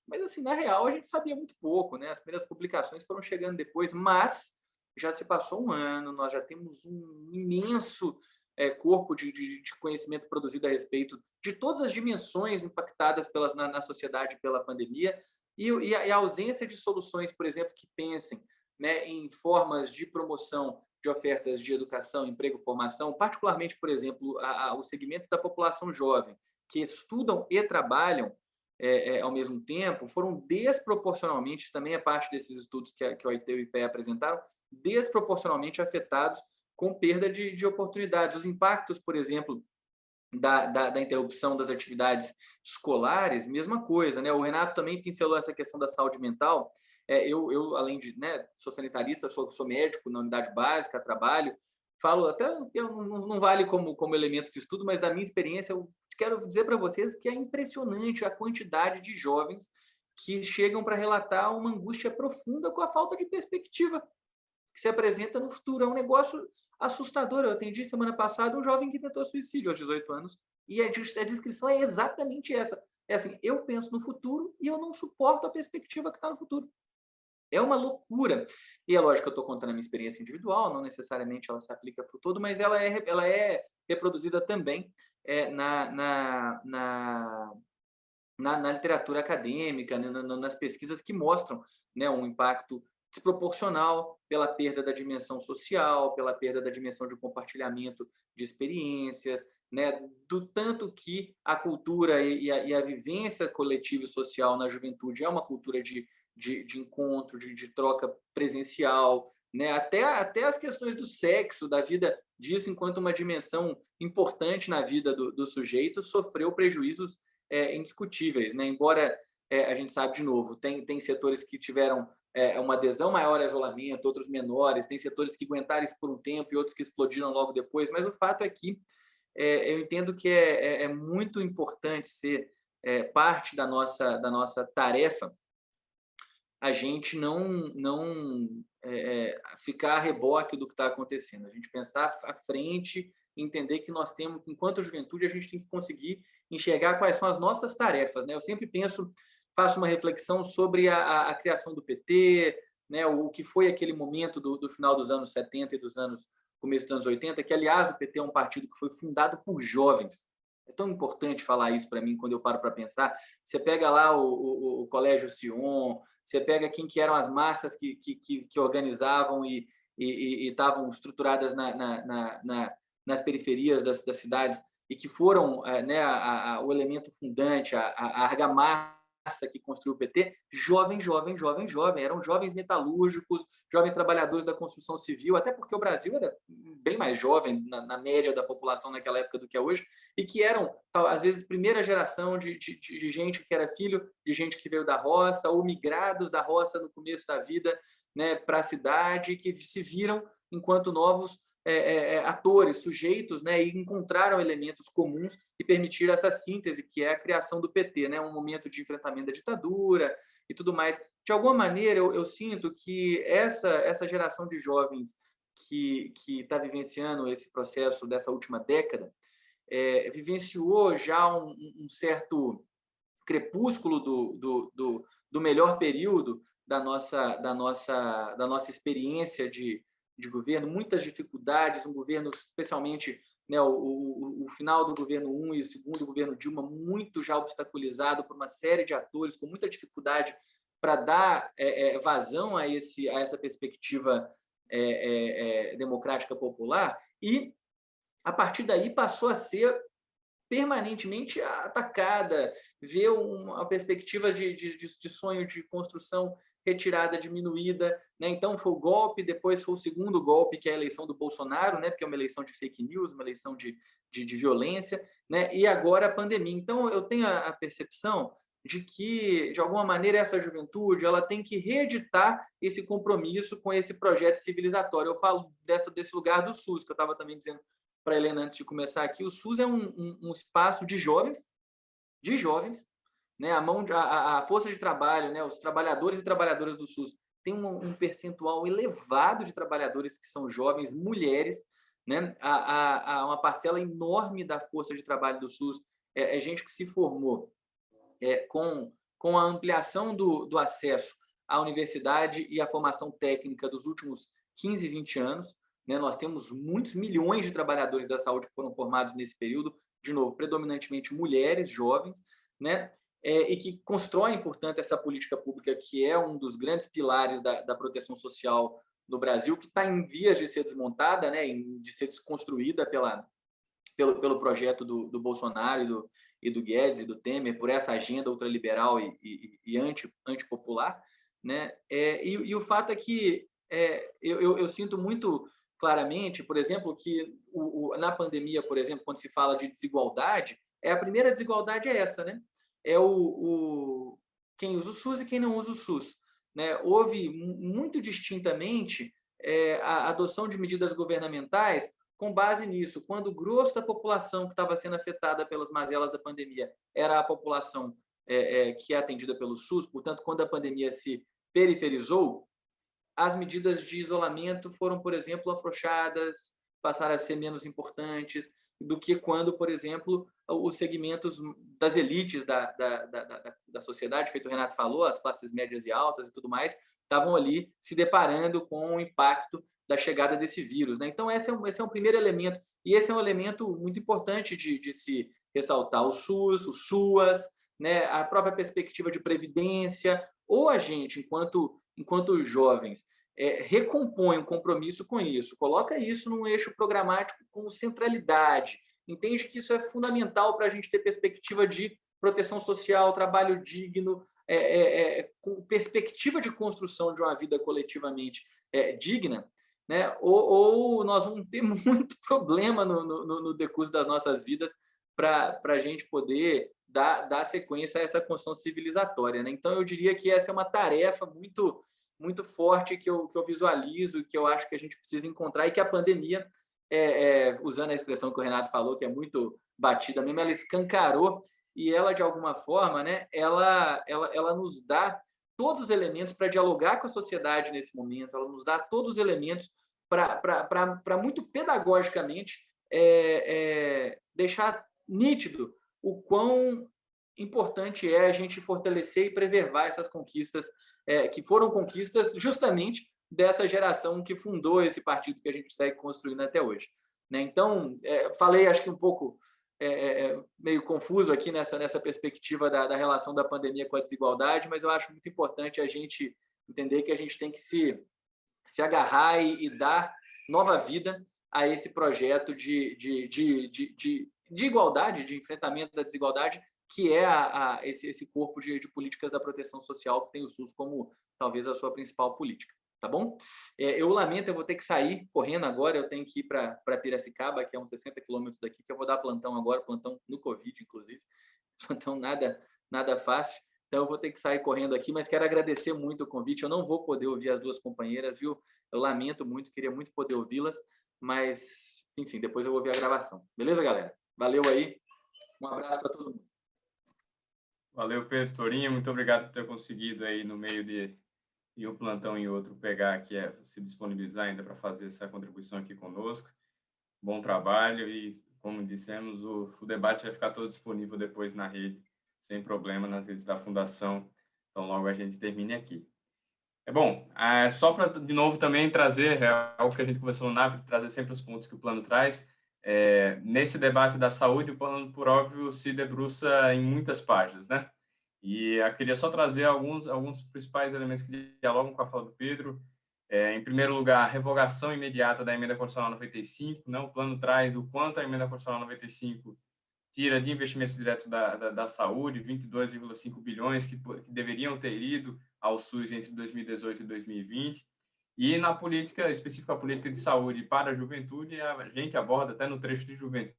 Mas, assim, na real, a gente sabia muito pouco, né? As primeiras publicações foram chegando depois, mas já se passou um ano, nós já temos um imenso é, corpo de, de, de, conhecimento produzido a respeito de todas as dimensões impactadas pelas, na, na sociedade pela pandemia e, e, a, e, a, ausência de soluções, por exemplo, que pensem né, em formas de promoção de ofertas de educação, emprego, formação, particularmente, por exemplo, a, a, os segmentos da população jovem, que estudam e trabalham é, é, ao mesmo tempo, foram desproporcionalmente, também é parte desses estudos que, a, que o OIT e o IPE apresentaram, desproporcionalmente afetados com perda de, de oportunidades. Os impactos, por exemplo, da, da, da, interrupção das atividades escolares, mesma coisa. Né? O Renato também pincelou essa questão da saúde mental, é, eu, eu, além de, né, sou sanitarista, sou, sou médico na unidade básica, trabalho, falo até, não, não vale como, como elemento de estudo, mas da minha experiência, eu quero dizer para vocês que é impressionante a quantidade de jovens que chegam para relatar uma angústia profunda com a falta de perspectiva que se apresenta no futuro. É um negócio assustador. Eu atendi semana passada um jovem que tentou suicídio aos 18 anos e a, a descrição é exatamente essa. É assim, eu penso no futuro e eu não suporto a perspectiva que está no futuro. É uma loucura. E é lógico que eu estou contando a minha experiência individual, não necessariamente ela se aplica para o todo, mas ela é, ela é reproduzida também é, na, na, na, na, na literatura acadêmica, né, nas pesquisas que mostram né, um impacto desproporcional pela perda da dimensão social, pela perda da dimensão de compartilhamento de experiências, né, do tanto que a cultura e a, e a vivência coletiva e social na juventude é uma cultura de de, de encontro, de, de, troca presencial, né? até, até as questões do sexo, da vida disso enquanto uma dimensão importante na vida do, do sujeito, sofreu prejuízos é, indiscutíveis. Né? Embora é, a gente sabe, de novo, tem, tem setores que tiveram é, uma adesão maior ao isolamento, outros menores, tem setores que aguentaram isso por um tempo e outros que explodiram logo depois, mas o fato é que é, eu entendo que é, é, é muito importante ser é, parte da nossa, da nossa tarefa a gente não, não é, ficar a reboque do que está acontecendo, a gente pensar à frente, entender que nós temos, enquanto juventude, a gente tem que conseguir enxergar quais são as nossas tarefas. Né? Eu sempre penso, faço uma reflexão sobre a, a, a criação do PT, né? o, o que foi aquele momento do, do, final dos anos 70 e dos anos começo dos anos 80, que, aliás, o PT é um partido que foi fundado por jovens. É tão importante falar isso para mim quando eu paro para pensar. Você pega lá o, o, o Colégio Sion, você pega quem que eram as massas que, que, que organizavam e estavam estruturadas na, na, na, nas periferias das, das, cidades e que foram é, né, a, a, o elemento fundante, a, a argamassa que construiu o PT, jovem, jovem, jovem, jovem. Eram jovens metalúrgicos, jovens trabalhadores da construção civil, até porque o Brasil era bem mais jovem na, na média da população naquela época do que é hoje, e que eram, às vezes, primeira geração de, de, de gente que era filho de gente que veio da roça, ou migrados da roça no começo da vida né, para a cidade, que se viram enquanto novos é, é, é, atores, sujeitos, né, e encontraram elementos comuns e permitiram essa síntese, que é a criação do PT, né, um momento de enfrentamento da ditadura e tudo mais. De alguma maneira, eu, eu sinto que essa, essa geração de jovens que está vivenciando esse processo dessa última década, é, vivenciou já um, um, certo crepúsculo do, do, do, do melhor período da nossa, da nossa, da nossa experiência de, de governo, muitas dificuldades, um governo especialmente né, o, o, o, final do governo 1 e o segundo governo Dilma muito já obstaculizado por uma série de atores com muita dificuldade para dar é, é, vazão a, esse, a essa perspectiva é, é, é, democrática popular e, a partir daí, passou a ser permanentemente atacada, ver uma perspectiva de, de, de sonho de construção retirada, diminuída. Né? Então, foi o golpe, depois foi o segundo golpe, que é a eleição do Bolsonaro, né? porque é uma eleição de fake news, uma eleição de, de, de violência, né? e agora a pandemia. Então, eu tenho a, a percepção de que, de alguma maneira, essa juventude ela tem que reeditar esse compromisso com esse projeto civilizatório. Eu falo dessa, desse lugar do SUS, que eu estava também dizendo para a Helena antes de começar aqui. O SUS é um, um, um espaço de jovens, de jovens, né? a, mão, a, a força de trabalho, né? os trabalhadores e trabalhadoras do SUS tem um, um percentual elevado de trabalhadores que são jovens, mulheres, né? a, a, a uma parcela enorme da força de trabalho do SUS é, é gente que se formou é, com, com a ampliação do, do acesso à universidade e à formação técnica dos últimos 15, 20 anos. Né? Nós temos muitos milhões de trabalhadores da saúde que foram formados nesse período, de novo, predominantemente mulheres, jovens, né? É, e que constroem, portanto, essa política pública que é um dos grandes pilares da, da proteção social no Brasil, que está em vias de ser desmontada, né, de ser desconstruída pela, pelo, pelo projeto do, do Bolsonaro e do, e do Guedes e do Temer por essa agenda ultraliberal e, e, e anti, antipopular, né? É, e, e, o fato é que é, eu, eu, eu, sinto muito claramente, por exemplo, que o, o, na pandemia, por exemplo, quando se fala de desigualdade, é a primeira desigualdade é essa, né? É o, o quem usa o SUS e quem não usa o SUS. Né? Houve muito distintamente é, a adoção de medidas governamentais com base nisso, quando o grosso da população que estava sendo afetada pelas mazelas da pandemia era a população é, é, que é atendida pelo SUS, portanto, quando a pandemia se periferizou, as medidas de isolamento foram, por exemplo, afrouxadas, passaram a ser menos importantes do que quando, por exemplo, os segmentos das elites da, da, da, da sociedade, feito o Renato falou, as classes médias e altas e tudo mais, estavam ali se deparando com o impacto da chegada desse vírus. Né? Então, esse é, um, esse é um primeiro elemento, e esse é um elemento muito importante de, de se ressaltar. O SUS, o SUAS, né? a própria perspectiva de previdência, ou a gente, enquanto, enquanto jovens, é, recompõe um compromisso com isso, coloca isso num eixo programático com centralidade, entende que isso é fundamental para a gente ter perspectiva de proteção social, trabalho digno, é, é, é, com perspectiva de construção de uma vida coletivamente é, digna, né? ou, ou, nós vamos ter muito problema no, no, no decurso das nossas vidas para a gente poder dar, dar sequência a essa construção civilizatória. Né? Então, eu diria que essa é uma tarefa muito, muito forte que eu, que eu visualizo, que eu acho que a gente precisa encontrar e que a pandemia, é, é, usando a expressão que o Renato falou, que é muito batida mesmo, ela escancarou e ela, de alguma forma, né, ela, ela, ela nos dá todos os elementos para dialogar com a sociedade nesse momento, ela nos dá todos os elementos para muito pedagogicamente é, é, deixar nítido o quão importante é a gente fortalecer e preservar essas conquistas, é, que foram conquistas justamente dessa geração que fundou esse partido que a gente segue construindo até hoje. Né? Então, é, falei acho que um pouco é, é, é, meio confuso aqui nessa, nessa perspectiva da, da, relação da pandemia com a desigualdade, mas eu acho muito importante a gente entender que a gente tem que se, se agarrar e, e dar nova vida a esse projeto de, de, de, de, de, de igualdade, de enfrentamento da desigualdade, que é a, a esse, esse corpo de, de políticas da proteção social que tem o SUS como talvez a sua principal política tá bom? É, eu lamento, eu vou ter que sair correndo agora, eu tenho que ir para Piracicaba, que é uns 60 quilômetros daqui, que eu vou dar plantão agora, plantão no Covid, inclusive, plantão nada, nada fácil, então eu vou ter que sair correndo aqui, mas quero agradecer muito o convite, eu não vou poder ouvir as duas companheiras, viu? Eu lamento muito, queria muito poder ouvi-las, mas, enfim, depois eu vou ver a gravação. Beleza, galera? Valeu aí, um abraço para todo mundo. Valeu, Pedro Torinha, muito obrigado por ter conseguido aí no meio de e o plantão em outro pegar aqui, é se disponibilizar ainda para fazer essa contribuição aqui conosco. Bom trabalho e, como dissemos, o, o debate vai ficar todo disponível depois na rede, sem problema, nas redes da Fundação. Então, logo a gente termine aqui. É bom, é, só para, de novo, também trazer é, algo que a gente conversou no NAP, trazer sempre os pontos que o plano traz. É, nesse debate da saúde, o plano, por óbvio, se debruça em muitas páginas, né? E eu queria só trazer alguns, alguns principais elementos que dialogam com a fala do Pedro. É, em primeiro lugar, a revogação imediata da emenda constitucional 95. Né? O plano traz o quanto a emenda constitucional 95 tira de investimentos diretos da, da, da saúde, 22,5 bilhões que, que deveriam ter ido ao SUS entre 2018 e 2020. E na política, específica política de saúde para a juventude, a gente aborda até no trecho de juventude,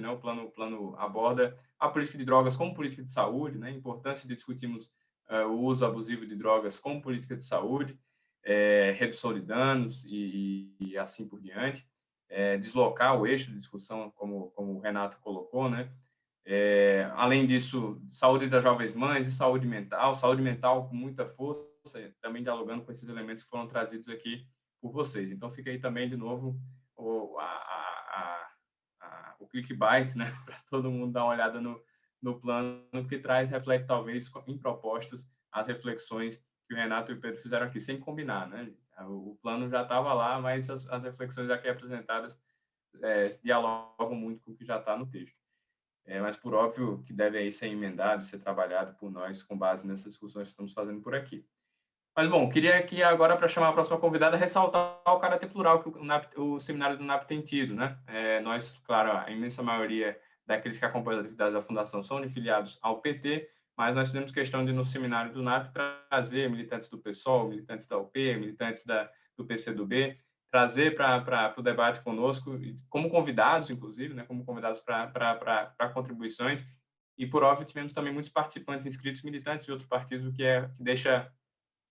né, o plano, o plano aborda a política de drogas como política de saúde, né, a importância de discutirmos uh, o uso abusivo de drogas como política de saúde, é, redução de danos e, e assim por diante, é, deslocar o eixo de discussão, como, como o Renato colocou, né, é, além disso, saúde das jovens mães e saúde mental, saúde mental com muita força, também dialogando com esses elementos que foram trazidos aqui por vocês. Então, fica aí também, de novo, o, a, o clickbait, né, para todo mundo dar uma olhada no, no plano, que traz, reflete, talvez, em propostas, as reflexões que o Renato e o Pedro fizeram aqui, sem combinar, né? O plano já estava lá, mas as, as, reflexões aqui apresentadas é, dialogam muito com o que já está no texto. É, mas, por óbvio, que deve aí ser emendado, ser trabalhado por nós com base nessas discussões que estamos fazendo por aqui. Mas, bom, queria aqui agora, para chamar a próxima convidada, ressaltar o caráter plural que o, NAP, o seminário do NAP tem tido. Né? É, nós, claro, a imensa maioria daqueles que acompanham as atividades da Fundação são filiados ao PT, mas nós fizemos questão de, no seminário do NAP, trazer militantes do PSOL, militantes da UP, militantes da, do PCdoB, trazer para o debate conosco, como convidados, inclusive, né, como convidados para contribuições, e, por óbvio, tivemos também muitos participantes inscritos militantes de outros partidos, o que, é, que deixa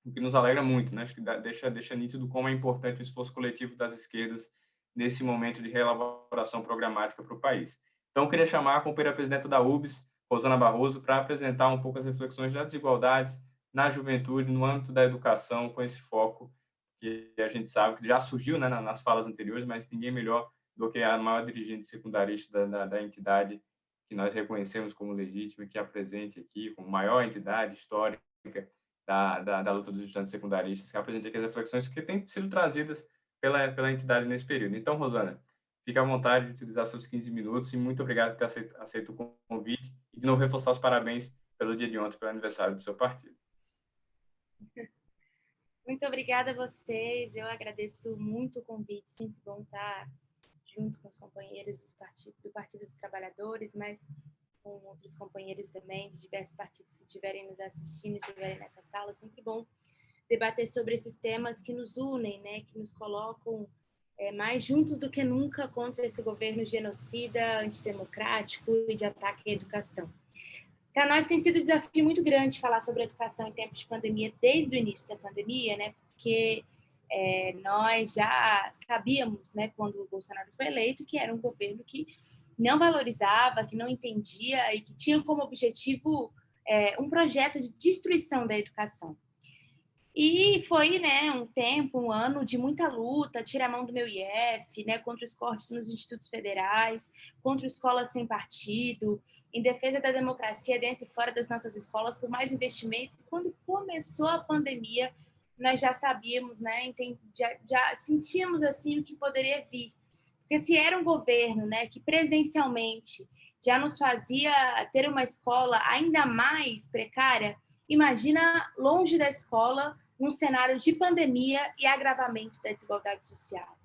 o que nos alegra muito, né? Acho que deixa, deixa nítido como é importante o esforço coletivo das esquerdas nesse momento de reelaboração programática para o país. Então, queria chamar a companheira presidenta da UBS, Rosana Barroso, para apresentar um pouco as reflexões das desigualdades na juventude, no âmbito da educação, com esse foco que a gente sabe que já surgiu né, nas falas anteriores, mas ninguém melhor do que a maior dirigente secundarista da, da, da entidade que nós reconhecemos como legítima, que apresente aqui, como maior entidade histórica da, da, da luta dos estudantes secundaristas, que apresenta aqui as reflexões que têm sido trazidas pela, pela entidade nesse período. Então, Rosana, fique à vontade de utilizar seus 15 minutos e muito obrigado por ter aceito, aceito o convite e de novo reforçar os parabéns pelo dia de ontem, pelo aniversário do seu partido. Muito obrigada a vocês, eu agradeço muito o convite, sempre bom estar junto com os companheiros do Partido, do Partido dos Trabalhadores, mas com outros companheiros também de diversos partidos que estiverem nos assistindo, estiverem nessa sala, sempre bom debater sobre esses temas que nos unem, né, que nos colocam é, mais juntos do que nunca contra esse governo genocida, antidemocrático e de ataque à educação. Para nós tem sido um desafio muito grande falar sobre educação em tempos de pandemia, desde o início da pandemia, né, porque é, nós já sabíamos, né, quando o Bolsonaro foi eleito, que era um governo que não valorizava, que não entendia e que tinha como objetivo é, um projeto de destruição da educação. E foi né, um tempo, um ano de muita luta, tira a mão do meu IF, né, contra os cortes nos institutos federais, contra escolas sem partido, em defesa da democracia dentro e fora das nossas escolas, por mais investimento. Quando começou a pandemia, nós já sabíamos, né, já, já sentíamos assim o que poderia vir. Porque se era um governo né, que presencialmente já nos fazia ter uma escola ainda mais precária, imagina longe da escola, num cenário de pandemia e agravamento da desigualdade social.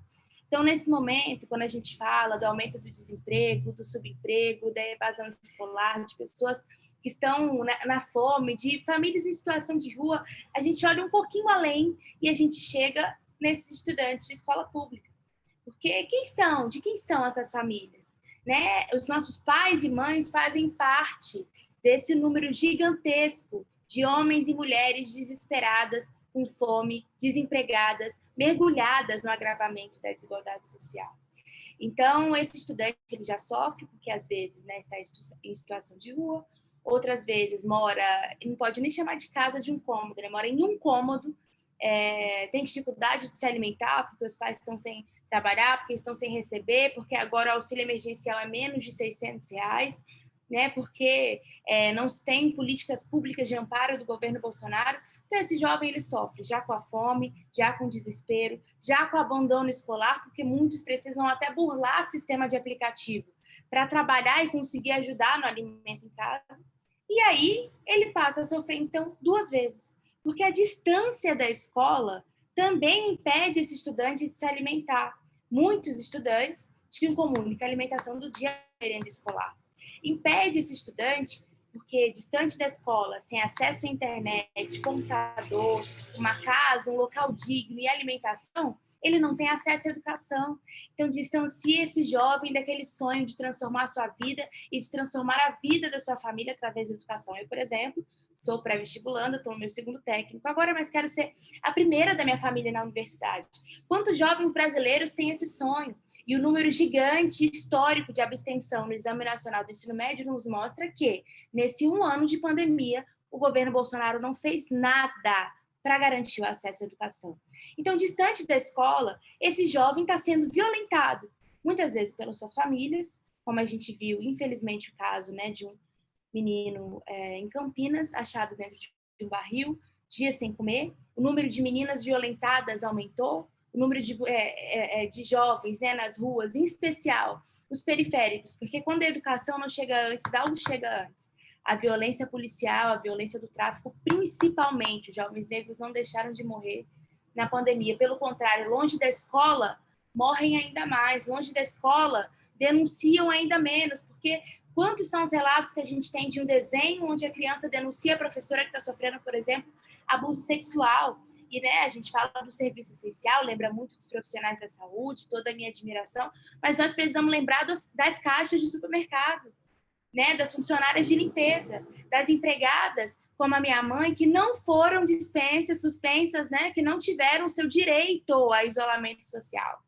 Então, nesse momento, quando a gente fala do aumento do desemprego, do subemprego, da evasão escolar, de pessoas que estão na, na, fome, de famílias em situação de rua, a gente olha um pouquinho além e a gente chega nesses estudantes de escola pública. Porque quem são? De quem são essas famílias? Né? Os nossos pais e mães fazem parte desse número gigantesco de homens e mulheres desesperadas, com fome, desempregadas, mergulhadas no agravamento da desigualdade social. Então, esse estudante ele já sofre, porque às vezes né, está em situação de rua, outras vezes mora, não pode nem chamar de casa de um cômodo, ele mora em um cômodo, é, tem dificuldade de se alimentar, porque os pais estão sem trabalhar, porque estão sem receber, porque agora o auxílio emergencial é menos de 600 reais, né, porque é, não se tem políticas públicas de amparo do governo Bolsonaro. Então, esse jovem ele sofre já com a fome, já com o desespero, já com o abandono escolar, porque muitos precisam até burlar sistema de aplicativo para trabalhar e conseguir ajudar no alimento em casa. E aí ele passa a sofrer, então, duas vezes. Porque a distância da escola também impede esse estudante de se alimentar. Muitos estudantes tinham em comum que a alimentação do dia merenda escolar. Impede esse estudante porque distante da escola, sem acesso à internet, computador, uma casa, um local digno e alimentação, ele não tem acesso à educação. Então, distancie esse jovem daquele sonho de transformar a sua vida e de transformar a vida da sua família através da educação. Eu, por exemplo, sou pré-vestibulanda, estou no meu segundo técnico agora, mas quero ser a primeira da minha família na universidade. Quantos jovens brasileiros têm esse sonho? E o número gigante histórico de abstenção no Exame Nacional do Ensino Médio nos mostra que, nesse um ano de pandemia, o governo Bolsonaro não fez nada para garantir o acesso à educação. Então, distante da escola, esse jovem está sendo violentado, muitas vezes pelas suas famílias, como a gente viu, infelizmente, o caso né, de um menino é, em Campinas, achado dentro de um barril, dias sem comer. O número de meninas violentadas aumentou, o número de, é, é, é, de jovens né, nas ruas, em especial os periféricos, porque quando a educação não chega antes, algo chega antes. A violência policial, a violência do tráfico, principalmente, os jovens negros não deixaram de morrer na pandemia. Pelo contrário, longe da escola, morrem ainda mais. Longe da escola, denunciam ainda menos, porque quantos são os relatos que a gente tem de um desenho onde a criança denuncia a professora que está sofrendo, por exemplo, abuso sexual? E né, a gente fala do serviço essencial, lembra muito dos profissionais da saúde, toda a minha admiração, mas nós precisamos lembrar dos, das caixas de supermercado, né, das funcionárias de limpeza, das empregadas, como a minha mãe, que não foram dispensas, suspensas, né, que não tiveram seu direito a isolamento social,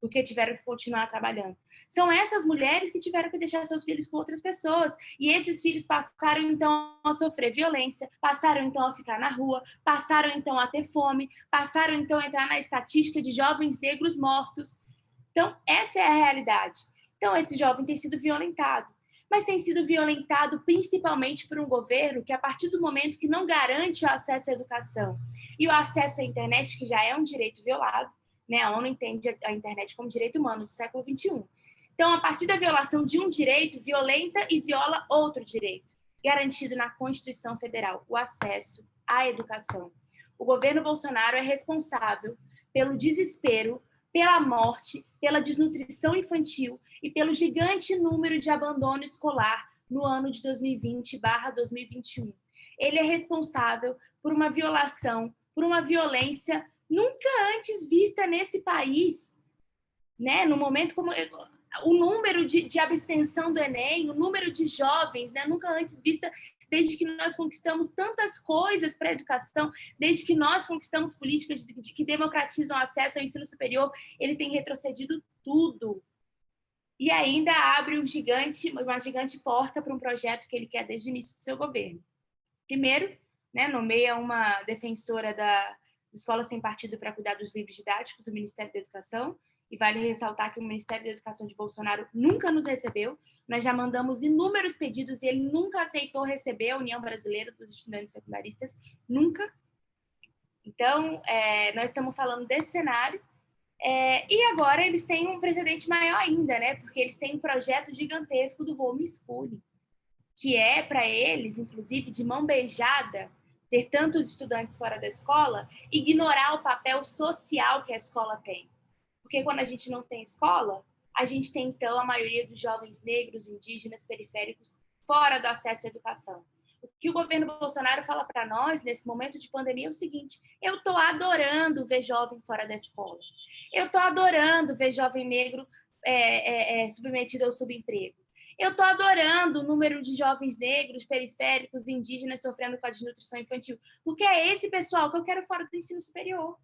porque tiveram que continuar trabalhando. São essas mulheres que tiveram que deixar seus filhos com outras pessoas. E esses filhos passaram, então, a sofrer violência, passaram, então, a ficar na rua, passaram, então, a ter fome, passaram, então, a entrar na estatística de jovens negros mortos. Então, essa é a realidade. Então, esse jovem tem sido violentado mas tem sido violentado principalmente por um governo que, a partir do momento que não garante o acesso à educação e o acesso à internet, que já é um direito violado, né? a ONU entende a internet como direito humano do século XXI. Então, a partir da violação de um direito, violenta e viola outro direito, garantido na Constituição Federal, o acesso à educação. O governo Bolsonaro é responsável pelo desespero, pela morte, pela desnutrição infantil e pelo gigante número de abandono escolar no ano de 2020/2021. Ele é responsável por uma violação, por uma violência nunca antes vista nesse país, né? No momento como o número de, de abstenção do Enem, o número de jovens, né, nunca antes vista desde que nós conquistamos tantas coisas para a educação, desde que nós conquistamos políticas de, de que democratizam o acesso ao ensino superior, ele tem retrocedido tudo. E ainda abre um gigante, uma gigante porta para um projeto que ele quer desde o início do seu governo. Primeiro, né, nomeia uma defensora da Escola Sem Partido para cuidar dos livros didáticos do Ministério da Educação, e vale ressaltar que o Ministério da Educação de Bolsonaro nunca nos recebeu. Nós já mandamos inúmeros pedidos e ele nunca aceitou receber a União Brasileira dos Estudantes Secundaristas, nunca. Então, é, nós estamos falando desse cenário. É, e agora eles têm um precedente maior ainda, né? Porque eles têm um projeto gigantesco do homeschooling, que é para eles, inclusive, de mão beijada, ter tantos estudantes fora da escola, ignorar o papel social que a escola tem. Porque quando a gente não tem escola, a gente tem, então, a maioria dos jovens negros, indígenas, periféricos, fora do acesso à educação. O que o governo Bolsonaro fala para nós, nesse momento de pandemia, é o seguinte, eu estou adorando ver jovem fora da escola. Eu estou adorando ver jovem negro é, é, é, submetido ao subemprego. Eu estou adorando o número de jovens negros, periféricos, indígenas sofrendo com a desnutrição infantil, porque é esse pessoal que eu quero fora do ensino superior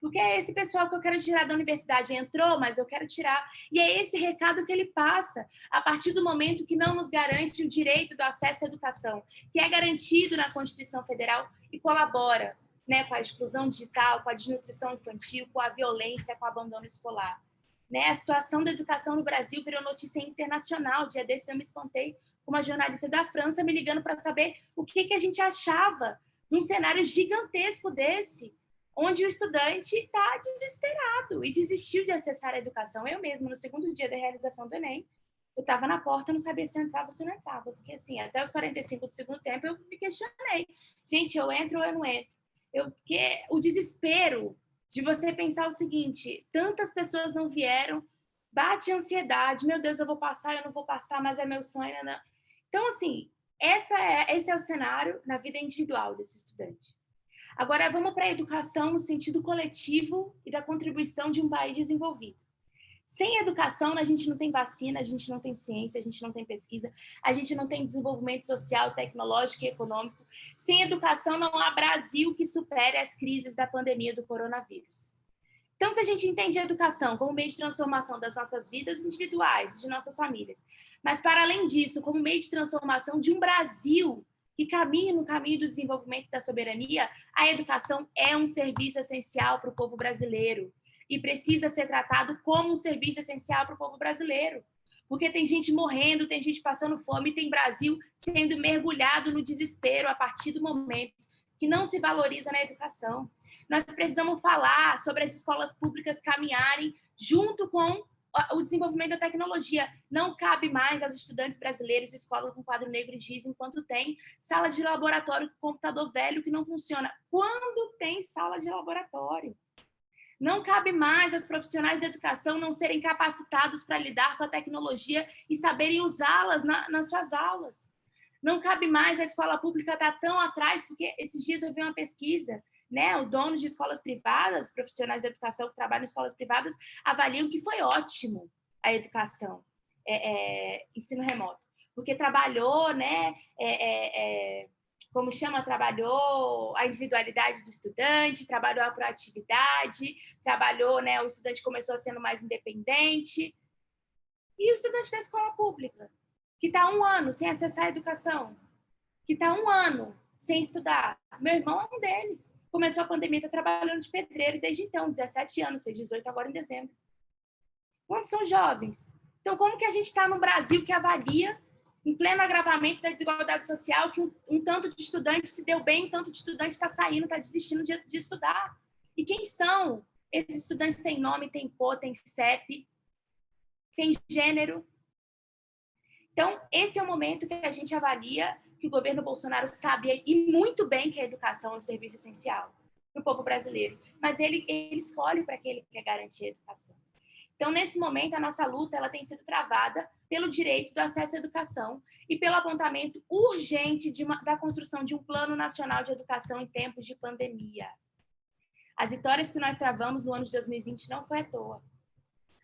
porque é esse pessoal que eu quero tirar da universidade. Entrou, mas eu quero tirar. E é esse recado que ele passa a partir do momento que não nos garante o direito do acesso à educação, que é garantido na Constituição Federal e colabora né, com a exclusão digital, com a desnutrição infantil, com a violência, com o abandono escolar. Né? A situação da educação no Brasil virou notícia internacional. Dia desse eu me espantei com uma jornalista da França me ligando para saber o que, que a gente achava num cenário gigantesco desse, onde o estudante está desesperado e desistiu de acessar a educação. Eu mesma, no segundo dia da realização do Enem, eu estava na porta, não sabia se eu entrava ou se eu não entrava. Eu fiquei assim, até os 45 do segundo tempo, eu me questionei. Gente, eu entro ou eu não entro? Eu, porque o desespero de você pensar o seguinte, tantas pessoas não vieram, bate ansiedade, meu Deus, eu vou passar, eu não vou passar, mas é meu sonho. Não. Né? Então, assim, essa é, esse é o cenário na vida individual desse estudante. Agora, vamos para a educação no sentido coletivo e da contribuição de um país desenvolvido. Sem educação, a gente não tem vacina, a gente não tem ciência, a gente não tem pesquisa, a gente não tem desenvolvimento social, tecnológico e econômico. Sem educação, não há Brasil que supere as crises da pandemia do coronavírus. Então, se a gente entende a educação como meio de transformação das nossas vidas individuais, de nossas famílias, mas, para além disso, como meio de transformação de um Brasil que caminha no caminho do desenvolvimento da soberania, a educação é um serviço essencial para o povo brasileiro e precisa ser tratado como um serviço essencial para o povo brasileiro. Porque tem gente morrendo, tem gente passando fome, tem Brasil sendo mergulhado no desespero a partir do momento que não se valoriza na educação. Nós precisamos falar sobre as escolas públicas caminharem junto com o desenvolvimento da tecnologia. Não cabe mais aos estudantes brasileiros escola com quadro negro e giz enquanto tem sala de laboratório com computador velho que não funciona. Quando tem sala de laboratório? Não cabe mais aos profissionais da educação não serem capacitados para lidar com a tecnologia e saberem usá-las na, nas suas aulas. Não cabe mais a escola pública estar tão atrás, porque esses dias eu vi uma pesquisa, né? Os donos de escolas privadas, profissionais da educação que trabalham em escolas privadas, avaliam que foi ótimo a educação, é, é, ensino remoto, porque trabalhou, né? É, é, é como chama, trabalhou a individualidade do estudante, trabalhou a proatividade, trabalhou, né, o estudante começou sendo mais independente. E o estudante da escola pública, que está um ano sem acessar a educação, que está um ano sem estudar. Meu irmão é um deles. Começou a pandemia, está trabalhando de pedreiro desde então, 17 anos, fez 18 agora em dezembro. Quantos são jovens? Então, como que a gente está no Brasil que avalia em pleno agravamento da desigualdade social, que um, um tanto de estudante se deu bem, um tanto de estudante está saindo, está desistindo de, de, estudar. E quem são? Esses estudantes têm nome, têm cor, têm CEP, têm gênero. Então, esse é o momento que a gente avalia que o governo Bolsonaro sabe e muito bem que a educação é um serviço essencial para o povo brasileiro, mas ele, ele escolhe para que ele quer garantir a educação. Então, nesse momento, a nossa luta ela tem sido travada pelo direito do acesso à educação e pelo apontamento urgente uma, da construção de um plano nacional de educação em tempos de pandemia. As vitórias que nós travamos no ano de 2020 não foi à toa.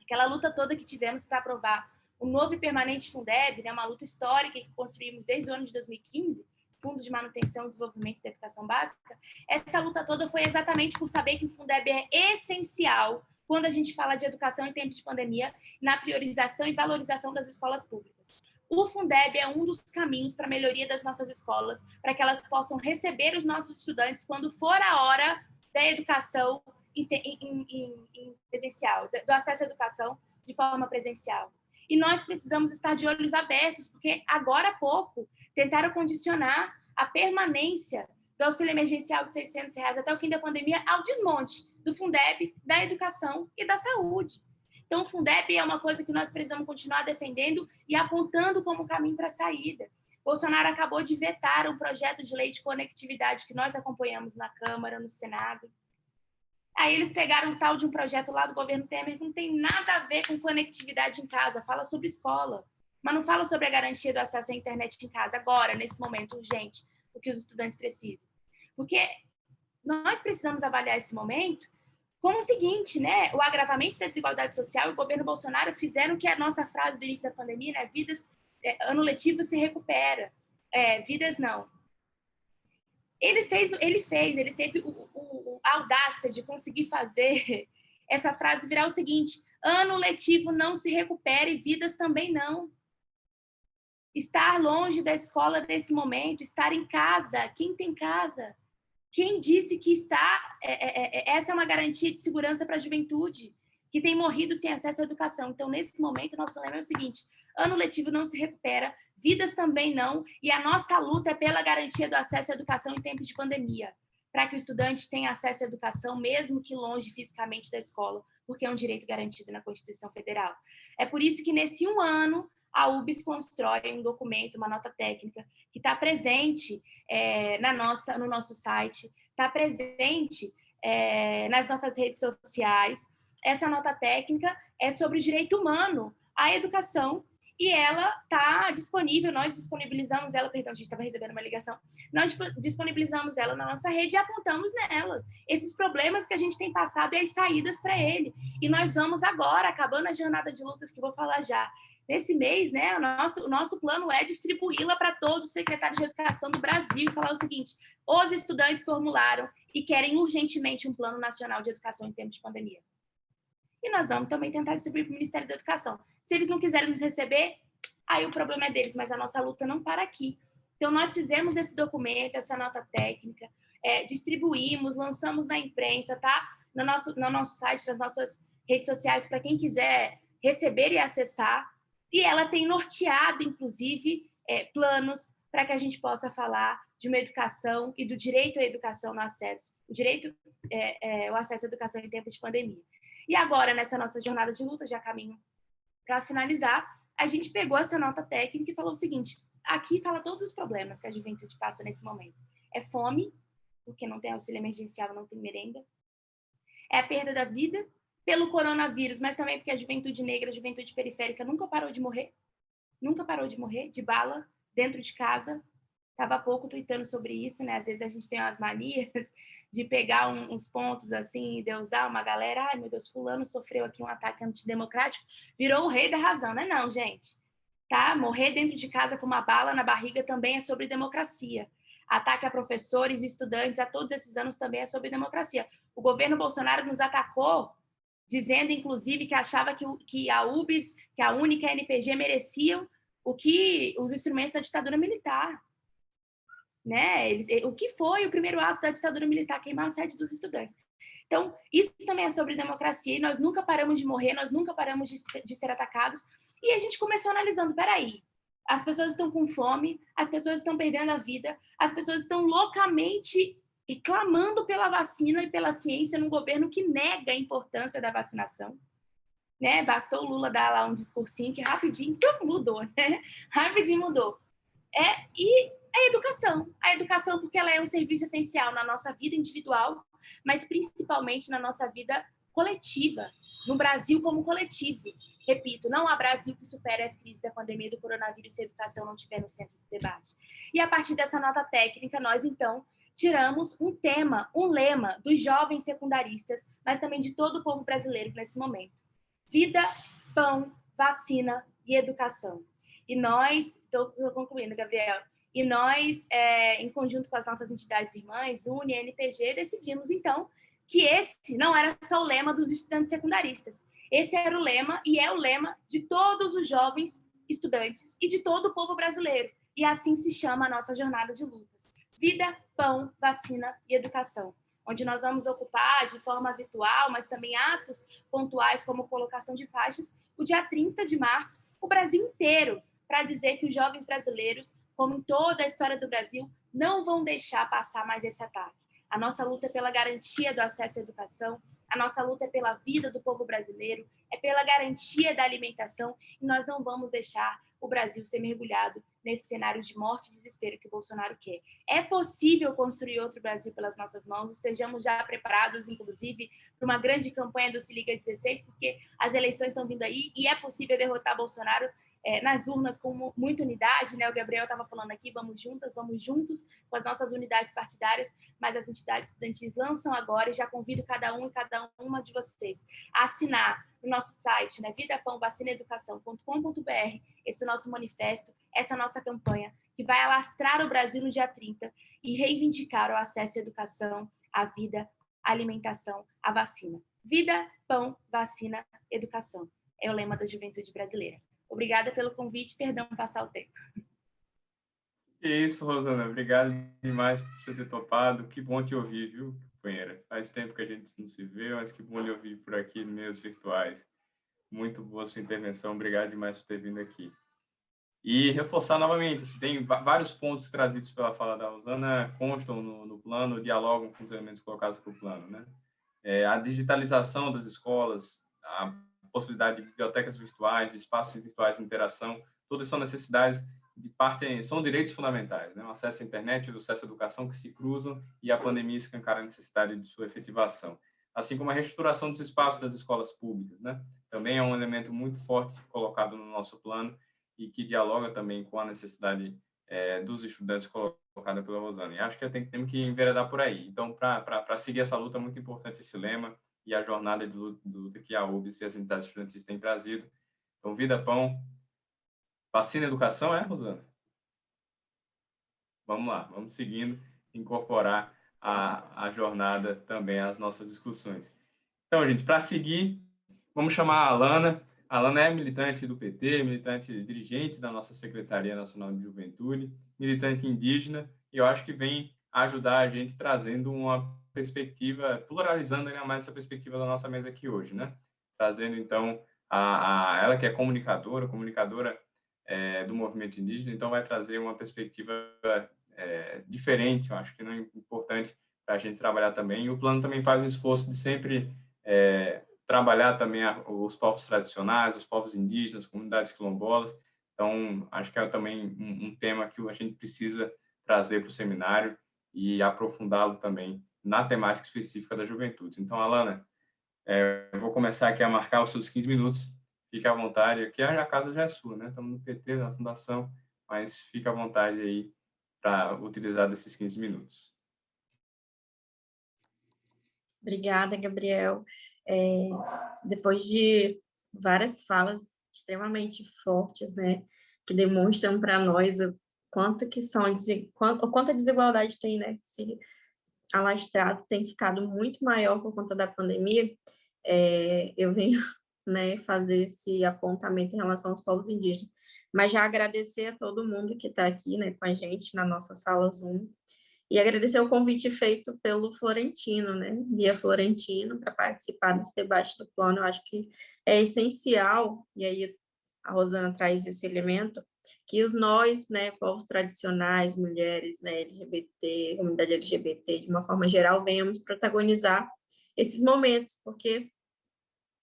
Aquela luta toda que tivemos para aprovar o novo e permanente Fundeb, né, uma luta histórica que construímos desde o ano de 2015, Fundo de Manutenção e Desenvolvimento da Educação Básica, essa luta toda foi exatamente por saber que o Fundeb é essencial quando a gente fala de educação em tempos de pandemia, na priorização e valorização das escolas públicas. O Fundeb é um dos caminhos para a melhoria das nossas escolas, para que elas possam receber os nossos estudantes quando for a hora da educação em, em, em, em presencial, do acesso à educação de forma presencial. E nós precisamos estar de olhos abertos, porque agora há pouco tentaram condicionar a permanência do auxílio emergencial de 600 reais até o fim da pandemia ao desmonte do Fundeb, da educação e da saúde. Então, o Fundeb é uma coisa que nós precisamos continuar defendendo e apontando como caminho para a saída. Bolsonaro acabou de vetar um projeto de lei de conectividade que nós acompanhamos na Câmara, no Senado. Aí eles pegaram um tal de um projeto lá do governo Temer que não tem nada a ver com conectividade em casa, fala sobre escola, mas não fala sobre a garantia do acesso à internet em casa, agora, nesse momento urgente, o que os estudantes precisam. Porque nós precisamos avaliar esse momento como o seguinte, né? O agravamento da desigualdade social e o governo Bolsonaro fizeram que a nossa frase do início da pandemia, né? Vidas, é, ano letivo se recupera. É, vidas não. Ele fez, ele fez, ele teve o, o, a audácia de conseguir fazer essa frase virar o seguinte: ano letivo não se recupera e vidas também não. Estar longe da escola nesse momento, estar em casa, quem tem casa, quem disse que está, é, é, é, essa é uma garantia de segurança para a juventude, que tem morrido sem acesso à educação. Então, nesse momento, nosso lema é o seguinte, ano letivo não se recupera, vidas também não, e a nossa luta é pela garantia do acesso à educação em tempos de pandemia, para que o estudante tenha acesso à educação, mesmo que longe fisicamente da escola, porque é um direito garantido na Constituição Federal. É por isso que, nesse um ano, a UBS constrói um documento, uma nota técnica, que está presente é, na nossa, no nosso site, está presente é, nas nossas redes sociais. Essa nota técnica é sobre o direito humano à educação e ela está disponível, nós disponibilizamos ela, perdão, a gente estava recebendo uma ligação, nós disponibilizamos ela na nossa rede e apontamos nela esses problemas que a gente tem passado e as saídas para ele. E nós vamos agora, acabando a jornada de lutas que vou falar já, nesse mês, né, o nosso, o nosso plano é distribuí-la para todos os secretários de educação do Brasil e falar o seguinte, os estudantes formularam e querem urgentemente um plano nacional de educação em tempos de pandemia. E nós vamos também tentar distribuir para o Ministério da Educação. Se eles não quiserem nos receber, aí o problema é deles, mas a nossa luta não para aqui. Então, nós fizemos esse documento, essa nota técnica, é, distribuímos, lançamos na imprensa, tá? No nosso, no nosso site, nas nossas redes sociais, para quem quiser receber e acessar. E ela tem norteado, inclusive, é, planos para que a gente possa falar de uma educação e do direito à educação no acesso, o direito é, é, o acesso à educação em tempos de pandemia. E agora, nessa nossa jornada de luta, já caminho para finalizar, a gente pegou essa nota técnica e falou o seguinte, aqui fala todos os problemas que a juventude passa nesse momento. É fome, porque não tem auxílio emergencial, não tem merenda. É a perda da vida pelo coronavírus, mas também porque a juventude negra, a juventude periférica nunca parou de morrer. Nunca parou de morrer, de bala, dentro de casa. Estava pouco tweetando sobre isso, né? Às vezes a gente tem umas manias de pegar um, uns pontos assim e usar uma galera, ai meu Deus, fulano sofreu aqui um ataque antidemocrático, virou o rei da razão, né? Não, gente. Tá? Morrer dentro de casa com uma bala na barriga também é sobre democracia. Ataque a professores estudantes a todos esses anos também é sobre democracia. O governo Bolsonaro nos atacou dizendo, inclusive, que achava que, que a UBS, que a única NPG mereciam o que os instrumentos da ditadura militar. Né? Eles, o que foi o primeiro ato da ditadura militar, queimar a sede dos estudantes. Então, isso também é sobre democracia, e nós nunca paramos de morrer, nós nunca paramos de, de ser atacados, e a gente começou analisando, peraí, as pessoas estão com fome, as pessoas estão perdendo a vida, as pessoas estão loucamente e clamando pela vacina e pela ciência num governo que nega a importância da vacinação. Né? Bastou o Lula dar lá um discursinho que rapidinho mudou, né? Rapidinho mudou. É, e a educação. A educação porque ela é um serviço essencial na nossa vida individual, mas principalmente na nossa vida coletiva, no Brasil como coletivo. Repito, não há Brasil que supere as crises da pandemia do coronavírus se a educação não estiver no centro do debate. E a partir dessa nota técnica, nós, então, tiramos um tema, um lema dos jovens secundaristas, mas também de todo o povo brasileiro nesse momento. Vida, pão, vacina e educação. E nós, estou concluindo, Gabriel, e nós, é, em conjunto com as nossas entidades irmãs, UNE e NPG, decidimos, então, que esse não era só o lema dos estudantes secundaristas. Esse era o lema e é o lema de todos os jovens estudantes e de todo o povo brasileiro. E assim se chama a nossa jornada de lutas. Vida, pão, vacina e educação onde nós vamos ocupar de forma virtual, mas também atos pontuais, como colocação de faixas, o dia 30 de março, o Brasil inteiro, para dizer que os jovens brasileiros, como em toda a história do Brasil, não vão deixar passar mais esse ataque. A nossa luta é pela garantia do acesso à educação, a nossa luta é pela vida do povo brasileiro, é pela garantia da alimentação, e nós não vamos deixar o Brasil ser mergulhado nesse cenário de morte e desespero que o Bolsonaro quer. É possível construir outro Brasil pelas nossas mãos, estejamos já preparados, inclusive, para uma grande campanha do Se Liga 16, porque as eleições estão vindo aí e é possível derrotar Bolsonaro é, nas urnas com muita unidade, né? O Gabriel estava falando aqui, vamos juntas, vamos juntos com as nossas unidades partidárias, mas as entidades estudantis lançam agora e já convido cada um e cada uma de vocês a assinar no nosso site, né? vidapãovacinaeducação.com.br, esse nosso manifesto, essa nossa campanha, que vai alastrar o Brasil no dia 30 e reivindicar o acesso à educação, à vida, à alimentação, à vacina. Vida, pão, vacina, educação. É o lema da juventude brasileira. Obrigada pelo convite, perdão passar o tempo. Que isso, Rosana. Obrigado demais por você ter topado. Que bom te ouvir, viu, companheira? Faz tempo que a gente não se vê, mas que bom lhe ouvir por aqui meios virtuais. Muito boa sua intervenção. Obrigado demais por ter vindo aqui. E reforçar novamente, assim, tem vários pontos trazidos pela fala da Rosana, constam no, no plano, dialogam com os elementos colocados para o plano. Né? É, a digitalização das escolas, a possibilidade de bibliotecas virtuais, de espaços virtuais de interação, todas são necessidades de parte, são direitos fundamentais, né? o acesso à internet o acesso à educação que se cruzam e a pandemia escancara a necessidade de sua efetivação. Assim como a reestruturação dos espaços das escolas públicas, né? também é um elemento muito forte colocado no nosso plano e que dialoga também com a necessidade é, dos estudantes colocada pela Rosana. E acho que tem, temos que enveredar por aí. Então, para seguir essa luta, é muito importante esse lema e a jornada de luta, que a UBS e as entidades estudantis têm trazido. Então, vida, pão, vacina, educação, é, Rosana? Vamos lá, vamos seguindo, incorporar a, a jornada também às nossas discussões. Então, gente, para seguir, vamos chamar a Alana, a Alana é militante do PT, militante dirigente da nossa Secretaria Nacional de Juventude, militante indígena, e eu acho que vem ajudar a gente trazendo uma perspectiva, pluralizando ainda mais essa perspectiva da nossa mesa aqui hoje, né? Trazendo, então, a, a ela que é comunicadora, comunicadora é, do movimento indígena, então vai trazer uma perspectiva é, diferente, eu acho que não é importante para a gente trabalhar também. E o plano também faz um esforço de sempre é, trabalhar também os povos tradicionais, os povos indígenas, comunidades quilombolas. Então, acho que é também um, um tema que a gente precisa trazer para o seminário e aprofundá-lo também na temática específica da juventude. Então, Alana, é, eu vou começar aqui a marcar os seus 15 minutos. Fique à vontade. Aqui a casa já é sua, né? Estamos no PT, na Fundação, mas fique à vontade aí para utilizar desses 15 minutos. Obrigada, Gabriel. É, depois de várias falas extremamente fortes, né, que demonstram para nós o quanto que são, quanto, quanta desigualdade tem, né, se alastrado tem ficado muito maior por conta da pandemia, é, eu venho, né, fazer esse apontamento em relação aos povos indígenas. Mas já agradecer a todo mundo que está aqui, né, com a gente na nossa sala Zoom, e agradecer o convite feito pelo Florentino, né, Guia Florentino, para participar desse debate do plano. Eu acho que é essencial, e aí a Rosana traz esse elemento, que os nós, né, povos tradicionais, mulheres, né, LGBT, comunidade LGBT, de uma forma geral, venhamos protagonizar esses momentos, porque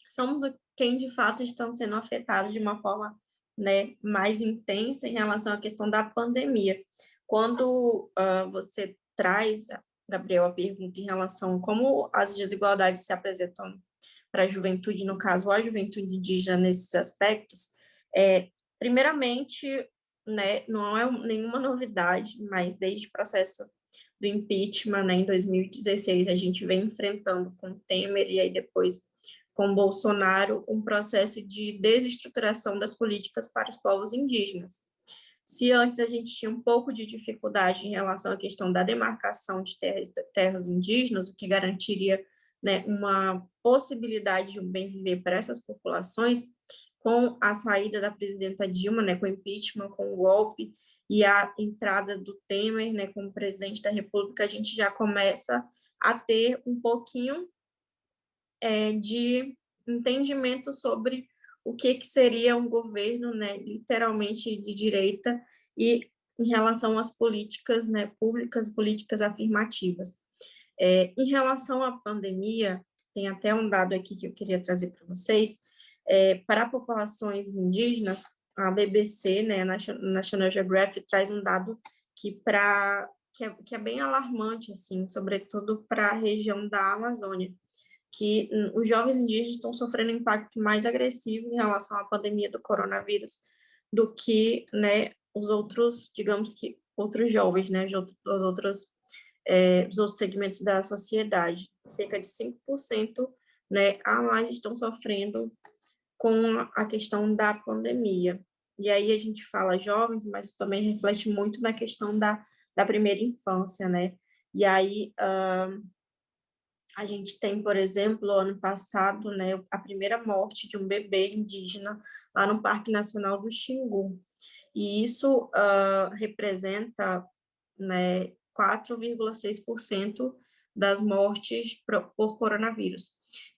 somos quem de fato estão sendo afetados de uma forma né, mais intensa em relação à questão da pandemia. Quando uh, você traz, Gabriel, a pergunta em relação a como as desigualdades se apresentam para a juventude, no caso, a juventude indígena nesses aspectos, é, primeiramente, né, não é nenhuma novidade, mas desde o processo do impeachment, né, em 2016, a gente vem enfrentando com Temer e aí depois com Bolsonaro um processo de desestruturação das políticas para os povos indígenas. Se antes a gente tinha um pouco de dificuldade em relação à questão da demarcação de terras indígenas, o que garantiria né, uma possibilidade de um bem viver para essas populações, com a saída da presidenta Dilma, né, com o impeachment, com o golpe e a entrada do Temer né, como presidente da República, a gente já começa a ter um pouquinho é, de entendimento sobre o que, que seria um governo, né, literalmente de direita, e em relação às políticas né, públicas, políticas afirmativas. É, em relação à pandemia, tem até um dado aqui que eu queria trazer para vocês, é, para populações indígenas, a BBC, né, National Geographic, traz um dado que, pra, que, é, que é bem alarmante, assim, sobretudo para a região da Amazônia que os jovens indígenas estão sofrendo um impacto mais agressivo em relação à pandemia do coronavírus do que né, os outros, digamos que, outros jovens, né, os outros, é, os outros segmentos da sociedade. Cerca de 5% né, a mais estão sofrendo com a questão da pandemia. E aí a gente fala jovens, mas também reflete muito na questão da, da primeira infância, né? E aí, uh, a gente tem, por exemplo, ano passado, né, a primeira morte de um bebê indígena lá no Parque Nacional do Xingu. E isso uh, representa né, 4,6% das mortes por, coronavírus.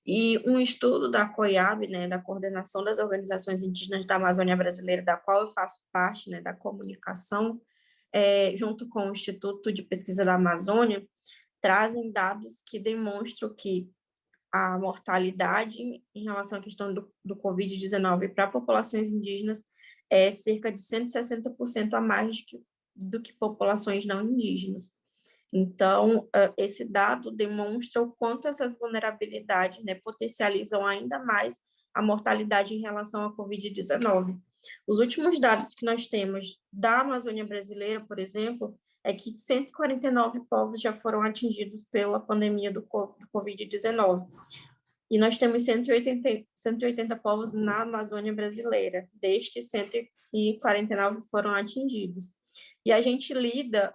E um estudo da COIAB, né, da Coordenação das Organizações Indígenas da Amazônia Brasileira, da qual eu faço parte, né, da comunicação, é, junto com o Instituto de Pesquisa da Amazônia, trazem dados que demonstram que a mortalidade em relação à questão do, do Covid-19 para populações indígenas é cerca de 160% a mais do que, do que populações não indígenas. Então, esse dado demonstra o quanto essas vulnerabilidades né, potencializam ainda mais a mortalidade em relação à Covid-19. Os últimos dados que nós temos da Amazônia brasileira, por exemplo, é que 149 povos já foram atingidos pela pandemia do Covid-19. E nós temos 180, 180 povos na Amazônia brasileira. Destes, 149 foram atingidos. E a gente lida,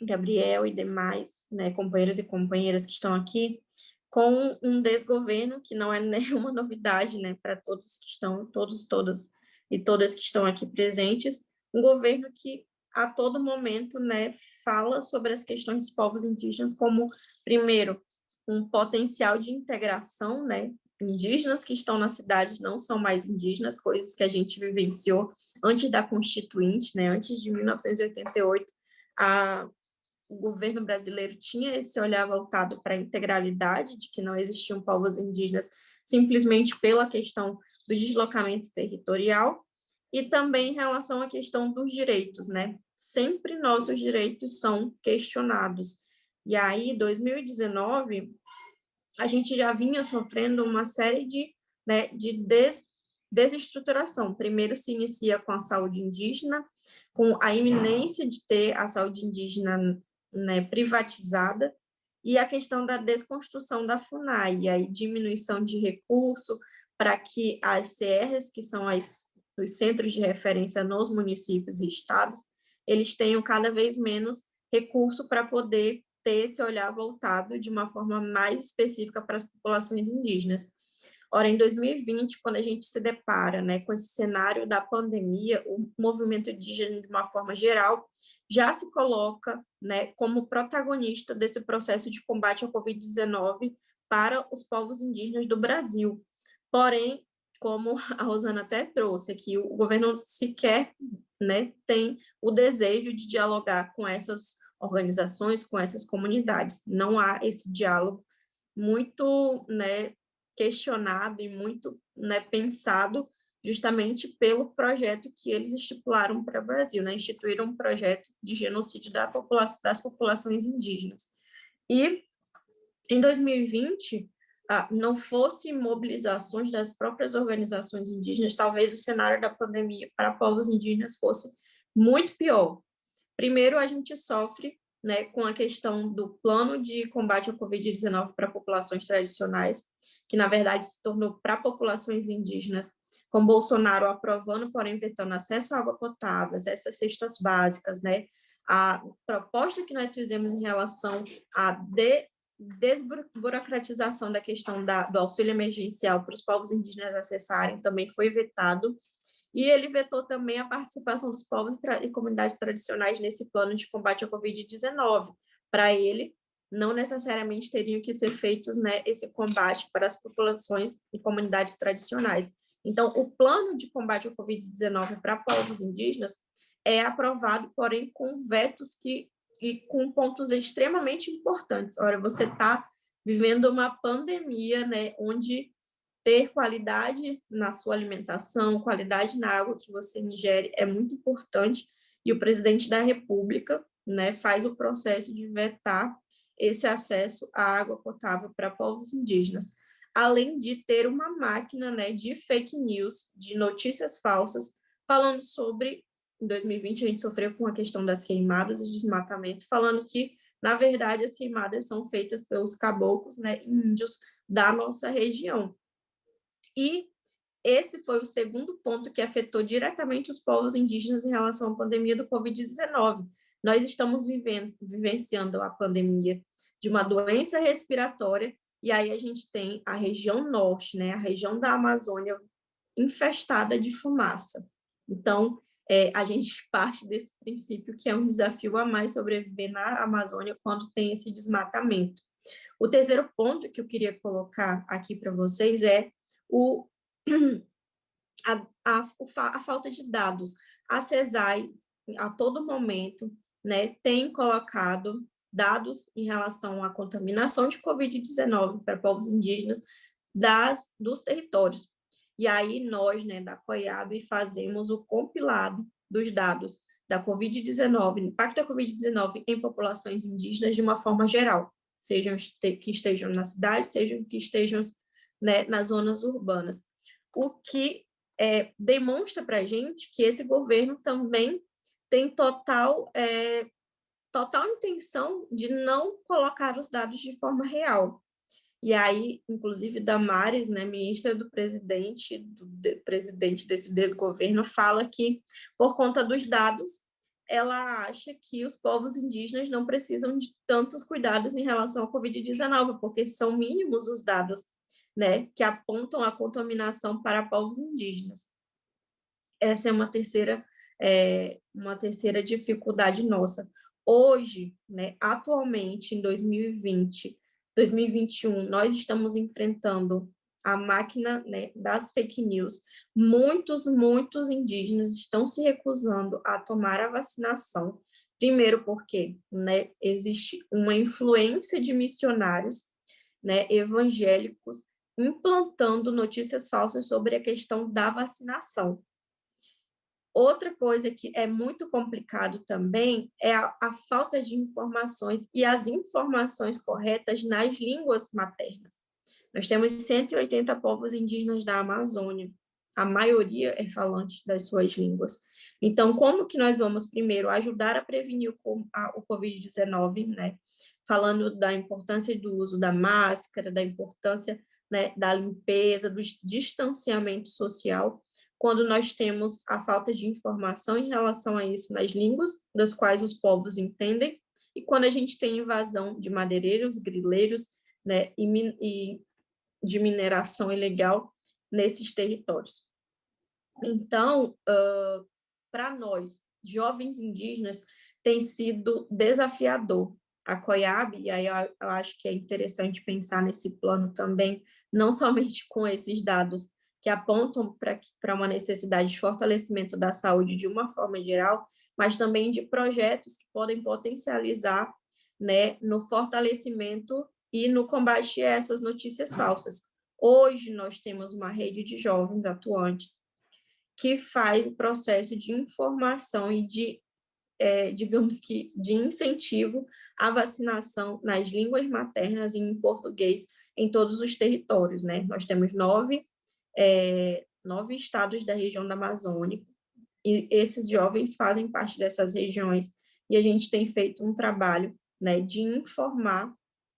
Gabriel e demais né, companheiros e companheiras que estão aqui, com um desgoverno, que não é nenhuma novidade né, para todos que estão, todos, todas e todas que estão aqui presentes, um governo que a todo momento né, fala sobre as questões dos povos indígenas como, primeiro, um potencial de integração, né? Indígenas que estão na cidade não são mais indígenas, coisas que a gente vivenciou antes da Constituinte, né? Antes de 1988, a, o governo brasileiro tinha esse olhar voltado para a integralidade, de que não existiam povos indígenas simplesmente pela questão do deslocamento territorial, e também em relação à questão dos direitos, né? Sempre nossos direitos são questionados. E aí, 2019, a gente já vinha sofrendo uma série de, né, de des, desestruturação. Primeiro se inicia com a saúde indígena, com a iminência de ter a saúde indígena né, privatizada, e a questão da desconstrução da FUNAI, aí diminuição de recurso para que as CRs, que são as, os centros de referência nos municípios e estados, eles tenham cada vez menos recurso para poder ter esse olhar voltado de uma forma mais específica para as populações indígenas. Ora, em 2020, quando a gente se depara né, com esse cenário da pandemia, o movimento indígena, de uma forma geral, já se coloca né, como protagonista desse processo de combate ao Covid-19 para os povos indígenas do Brasil. Porém, como a Rosana até trouxe aqui, o governo sequer né, tem o desejo de dialogar com essas organizações, com essas comunidades. Não há esse diálogo muito né, questionado e muito né, pensado justamente pelo projeto que eles estipularam para o Brasil, né? instituíram um projeto de genocídio da das populações indígenas. E em 2020, ah, não fosse mobilizações das próprias organizações indígenas, talvez o cenário da pandemia para povos indígenas fosse muito pior. Primeiro, a gente sofre né, com a questão do plano de combate ao Covid-19 para populações tradicionais, que na verdade se tornou para populações indígenas, com Bolsonaro aprovando, porém vetando acesso à água potável, essas cestas básicas, né, a proposta que nós fizemos em relação à de, desburocratização da questão da, do auxílio emergencial para os povos indígenas acessarem também foi vetado, e ele vetou também a participação dos povos e comunidades tradicionais nesse plano de combate ao Covid-19. Para ele, não necessariamente teriam que ser feitos né, esse combate para as populações e comunidades tradicionais. Então, o plano de combate ao Covid-19 para povos indígenas é aprovado, porém, com vetos que e com pontos extremamente importantes. Ora, você está vivendo uma pandemia, né, onde ter qualidade na sua alimentação, qualidade na água que você ingere é muito importante, e o presidente da República né, faz o processo de vetar esse acesso à água potável para povos indígenas, além de ter uma máquina né, de fake news, de notícias falsas, falando sobre em 2020 a gente sofreu com a questão das queimadas e desmatamento, falando que, na verdade, as queimadas são feitas pelos caboclos, né, índios da nossa região. E esse foi o segundo ponto que afetou diretamente os povos indígenas em relação à pandemia do Covid-19. Nós estamos vivendo, vivenciando a pandemia de uma doença respiratória, e aí a gente tem a região norte, né, a região da Amazônia infestada de fumaça. Então, é, a gente parte desse princípio que é um desafio a mais sobreviver na Amazônia quando tem esse desmatamento. O terceiro ponto que eu queria colocar aqui para vocês é o, a, a, a falta de dados. A CESAI, a todo momento, né, tem colocado dados em relação à contaminação de Covid-19 para povos indígenas das, dos territórios. E aí nós, né, da COIAB, fazemos o compilado dos dados da Covid-19, impacto da Covid-19 em populações indígenas de uma forma geral, sejam que estejam na cidade, sejam que estejam né, nas zonas urbanas. O que é, demonstra para a gente que esse governo também tem total, é, total intenção de não colocar os dados de forma real. E aí, inclusive, Damares, né, ministra do presidente, do de, presidente desse desgoverno, fala que, por conta dos dados, ela acha que os povos indígenas não precisam de tantos cuidados em relação à Covid-19, porque são mínimos os dados né, que apontam a contaminação para povos indígenas. Essa é uma terceira, é, uma terceira dificuldade nossa. Hoje, né, atualmente, em 2020, 2021, nós estamos enfrentando a máquina né, das fake news. Muitos, muitos indígenas estão se recusando a tomar a vacinação. Primeiro porque né, existe uma influência de missionários né, evangélicos implantando notícias falsas sobre a questão da vacinação. Outra coisa que é muito complicado também é a, a, falta de informações e as informações corretas nas línguas maternas. Nós temos 180 povos indígenas da Amazônia, a maioria é falante das suas línguas. Então, como que nós vamos, primeiro, ajudar a prevenir o, o Covid-19, né? Falando da importância do uso da máscara, da importância né, da limpeza, do distanciamento social, quando nós temos a falta de informação em relação a isso nas línguas, das quais os povos entendem, e quando a gente tem invasão de madeireiros, grileiros, né, e, e de mineração ilegal nesses territórios. Então, uh, para nós, jovens indígenas, tem sido desafiador. A COIAB, e aí eu, eu acho que é interessante pensar nesse plano também, não somente com esses dados que apontam para uma necessidade de fortalecimento da saúde de uma forma geral, mas também de projetos que podem potencializar né, no fortalecimento e no combate a essas notícias falsas. Hoje nós temos uma rede de jovens atuantes que faz o processo de informação e de, é, digamos que, de incentivo à vacinação nas línguas maternas e em português em todos os territórios, né? Nós temos nove, é, nove estados da região da Amazônia, e esses jovens fazem parte dessas regiões, e a gente tem feito um trabalho né, de informar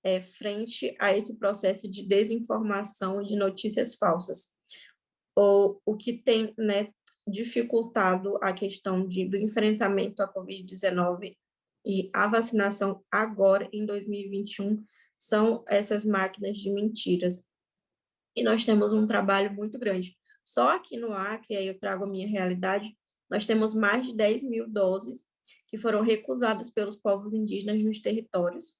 é, frente a esse processo de desinformação e de notícias falsas. O, o que tem né, dificultado a questão de, do enfrentamento à Covid-19 e a vacinação agora, em 2021, são essas máquinas de mentiras. E nós temos um trabalho muito grande. Só aqui no Acre, aí eu trago a minha realidade, nós temos mais de 10 mil doses que foram recusadas pelos povos indígenas nos territórios,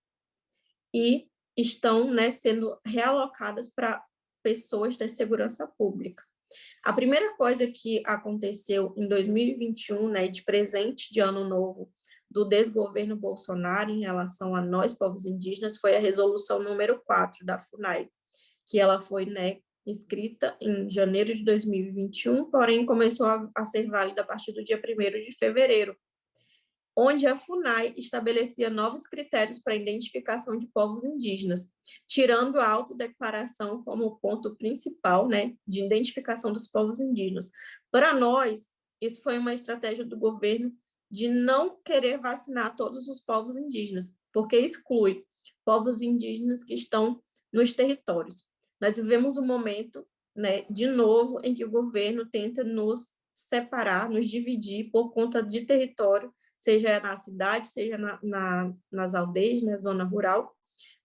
e estão né, sendo realocadas para pessoas da segurança pública. A primeira coisa que aconteceu em 2021, né, de presente de ano novo, do desgoverno Bolsonaro em relação a nós, povos indígenas, foi a resolução número 4 da FUNAI, que ela foi né, escrita em janeiro de 2021, porém começou a, a ser válida a partir do dia 1 de fevereiro, onde a FUNAI estabelecia novos critérios para a identificação de povos indígenas, tirando a autodeclaração como ponto principal né, de identificação dos povos indígenas. Para nós, isso foi uma estratégia do governo de não querer vacinar todos os povos indígenas, porque exclui povos indígenas que estão nos territórios. Nós vivemos um momento, né, de novo, em que o governo tenta nos separar, nos dividir por conta de território seja na cidade, seja na, na, nas aldeias, na zona rural,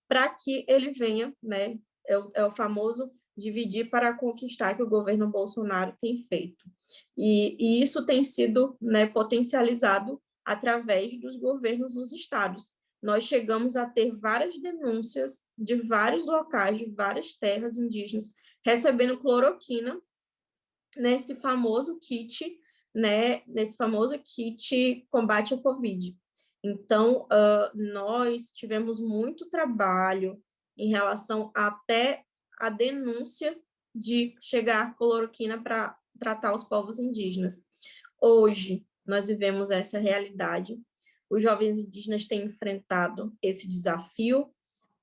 para que ele venha, né, é o, é o famoso dividir para conquistar que o governo Bolsonaro tem feito. E, e isso tem sido né, potencializado através dos governos dos estados. nós chegamos a ter várias denúncias de vários locais, de várias terras indígenas, recebendo cloroquina nesse famoso kit, né, nesse famoso kit combate ao Covid. Então, uh, nós tivemos muito trabalho em relação até a denúncia de chegar cloroquina para tratar os povos indígenas. Hoje, nós vivemos essa realidade. Os jovens indígenas têm enfrentado esse desafio,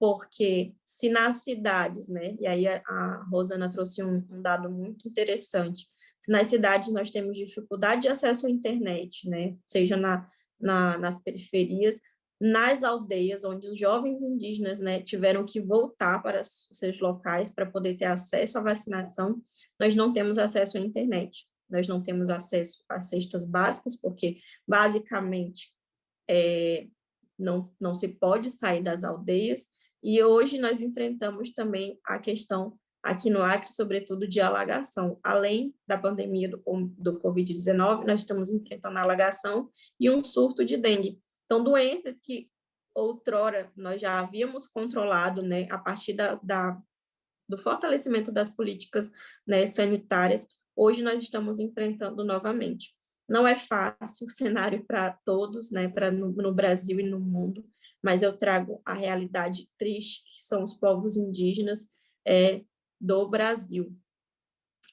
porque se nas cidades, né, e aí a, Rosana trouxe um, um dado muito interessante, se nas cidades nós temos dificuldade de acesso à internet, né, seja na, na, nas periferias, nas aldeias, onde os jovens indígenas né, tiveram que voltar para seus locais para poder ter acesso à vacinação, nós não temos acesso à internet, nós não temos acesso às cestas básicas, porque basicamente é, não, não se pode sair das aldeias, e hoje nós enfrentamos também a questão aqui no Acre, sobretudo de alagação. Além da pandemia do, do Covid-19, nós estamos enfrentando alagação e um surto de dengue. Então, doenças que outrora nós já havíamos controlado, né, a partir da, da do fortalecimento das políticas né, sanitárias, hoje nós estamos enfrentando novamente. Não é fácil o cenário para todos, né, para no, no Brasil e no mundo, mas eu trago a realidade triste, que são os povos indígenas, é, do Brasil.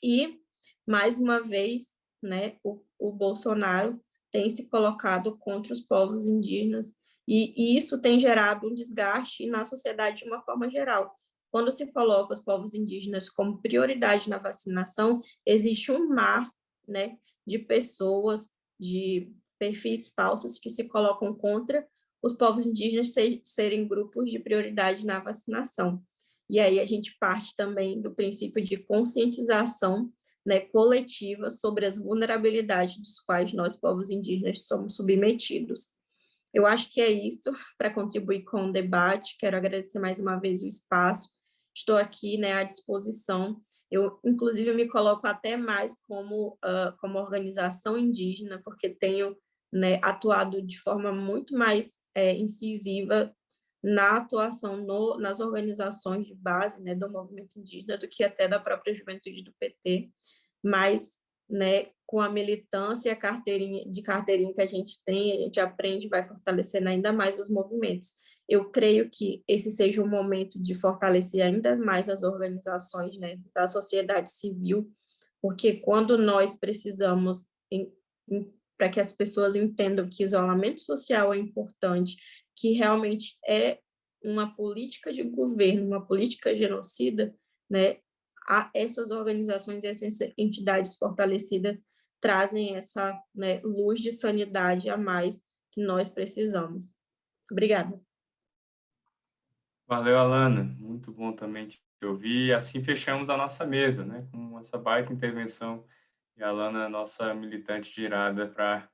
E, mais uma vez, né, o, o Bolsonaro tem se colocado contra os povos indígenas e, e, isso tem gerado um desgaste na sociedade de uma forma geral. Quando se coloca os povos indígenas como prioridade na vacinação, existe um mar né, de pessoas, de perfis falsos que se colocam contra os povos indígenas ser, serem grupos de prioridade na vacinação. E aí a gente parte também do princípio de conscientização né, coletiva sobre as vulnerabilidades dos quais nós, povos indígenas, somos submetidos. Eu acho que é isso para contribuir com o debate. Quero agradecer mais uma vez o espaço. Estou aqui né, à disposição. Eu, inclusive, me coloco até mais como, uh, como organização indígena, porque tenho né, atuado de forma muito mais é, incisiva na atuação no, nas organizações de base né, do movimento indígena do que até da própria juventude do PT, mas né, com a militância carteirinha, de carteirinha que a gente tem, a gente aprende, vai fortalecendo ainda mais os movimentos. Eu creio que esse seja o momento de fortalecer ainda mais as organizações né, da sociedade civil, porque quando nós precisamos, para que as pessoas entendam que isolamento social é importante, que realmente é uma política de governo, uma política genocida, né, a essas organizações, essas entidades fortalecidas trazem essa né, luz de sanidade a mais que nós precisamos. Obrigada. Valeu, Alana. Muito bom também te ouvir. E assim fechamos a nossa mesa, né, com essa baita intervenção. E a Alana, nossa militante girada para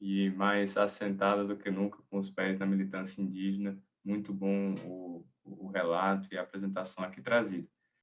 e mais assentada do que nunca com os pés na militância indígena. Muito bom o, o relato e a apresentação aqui trazida.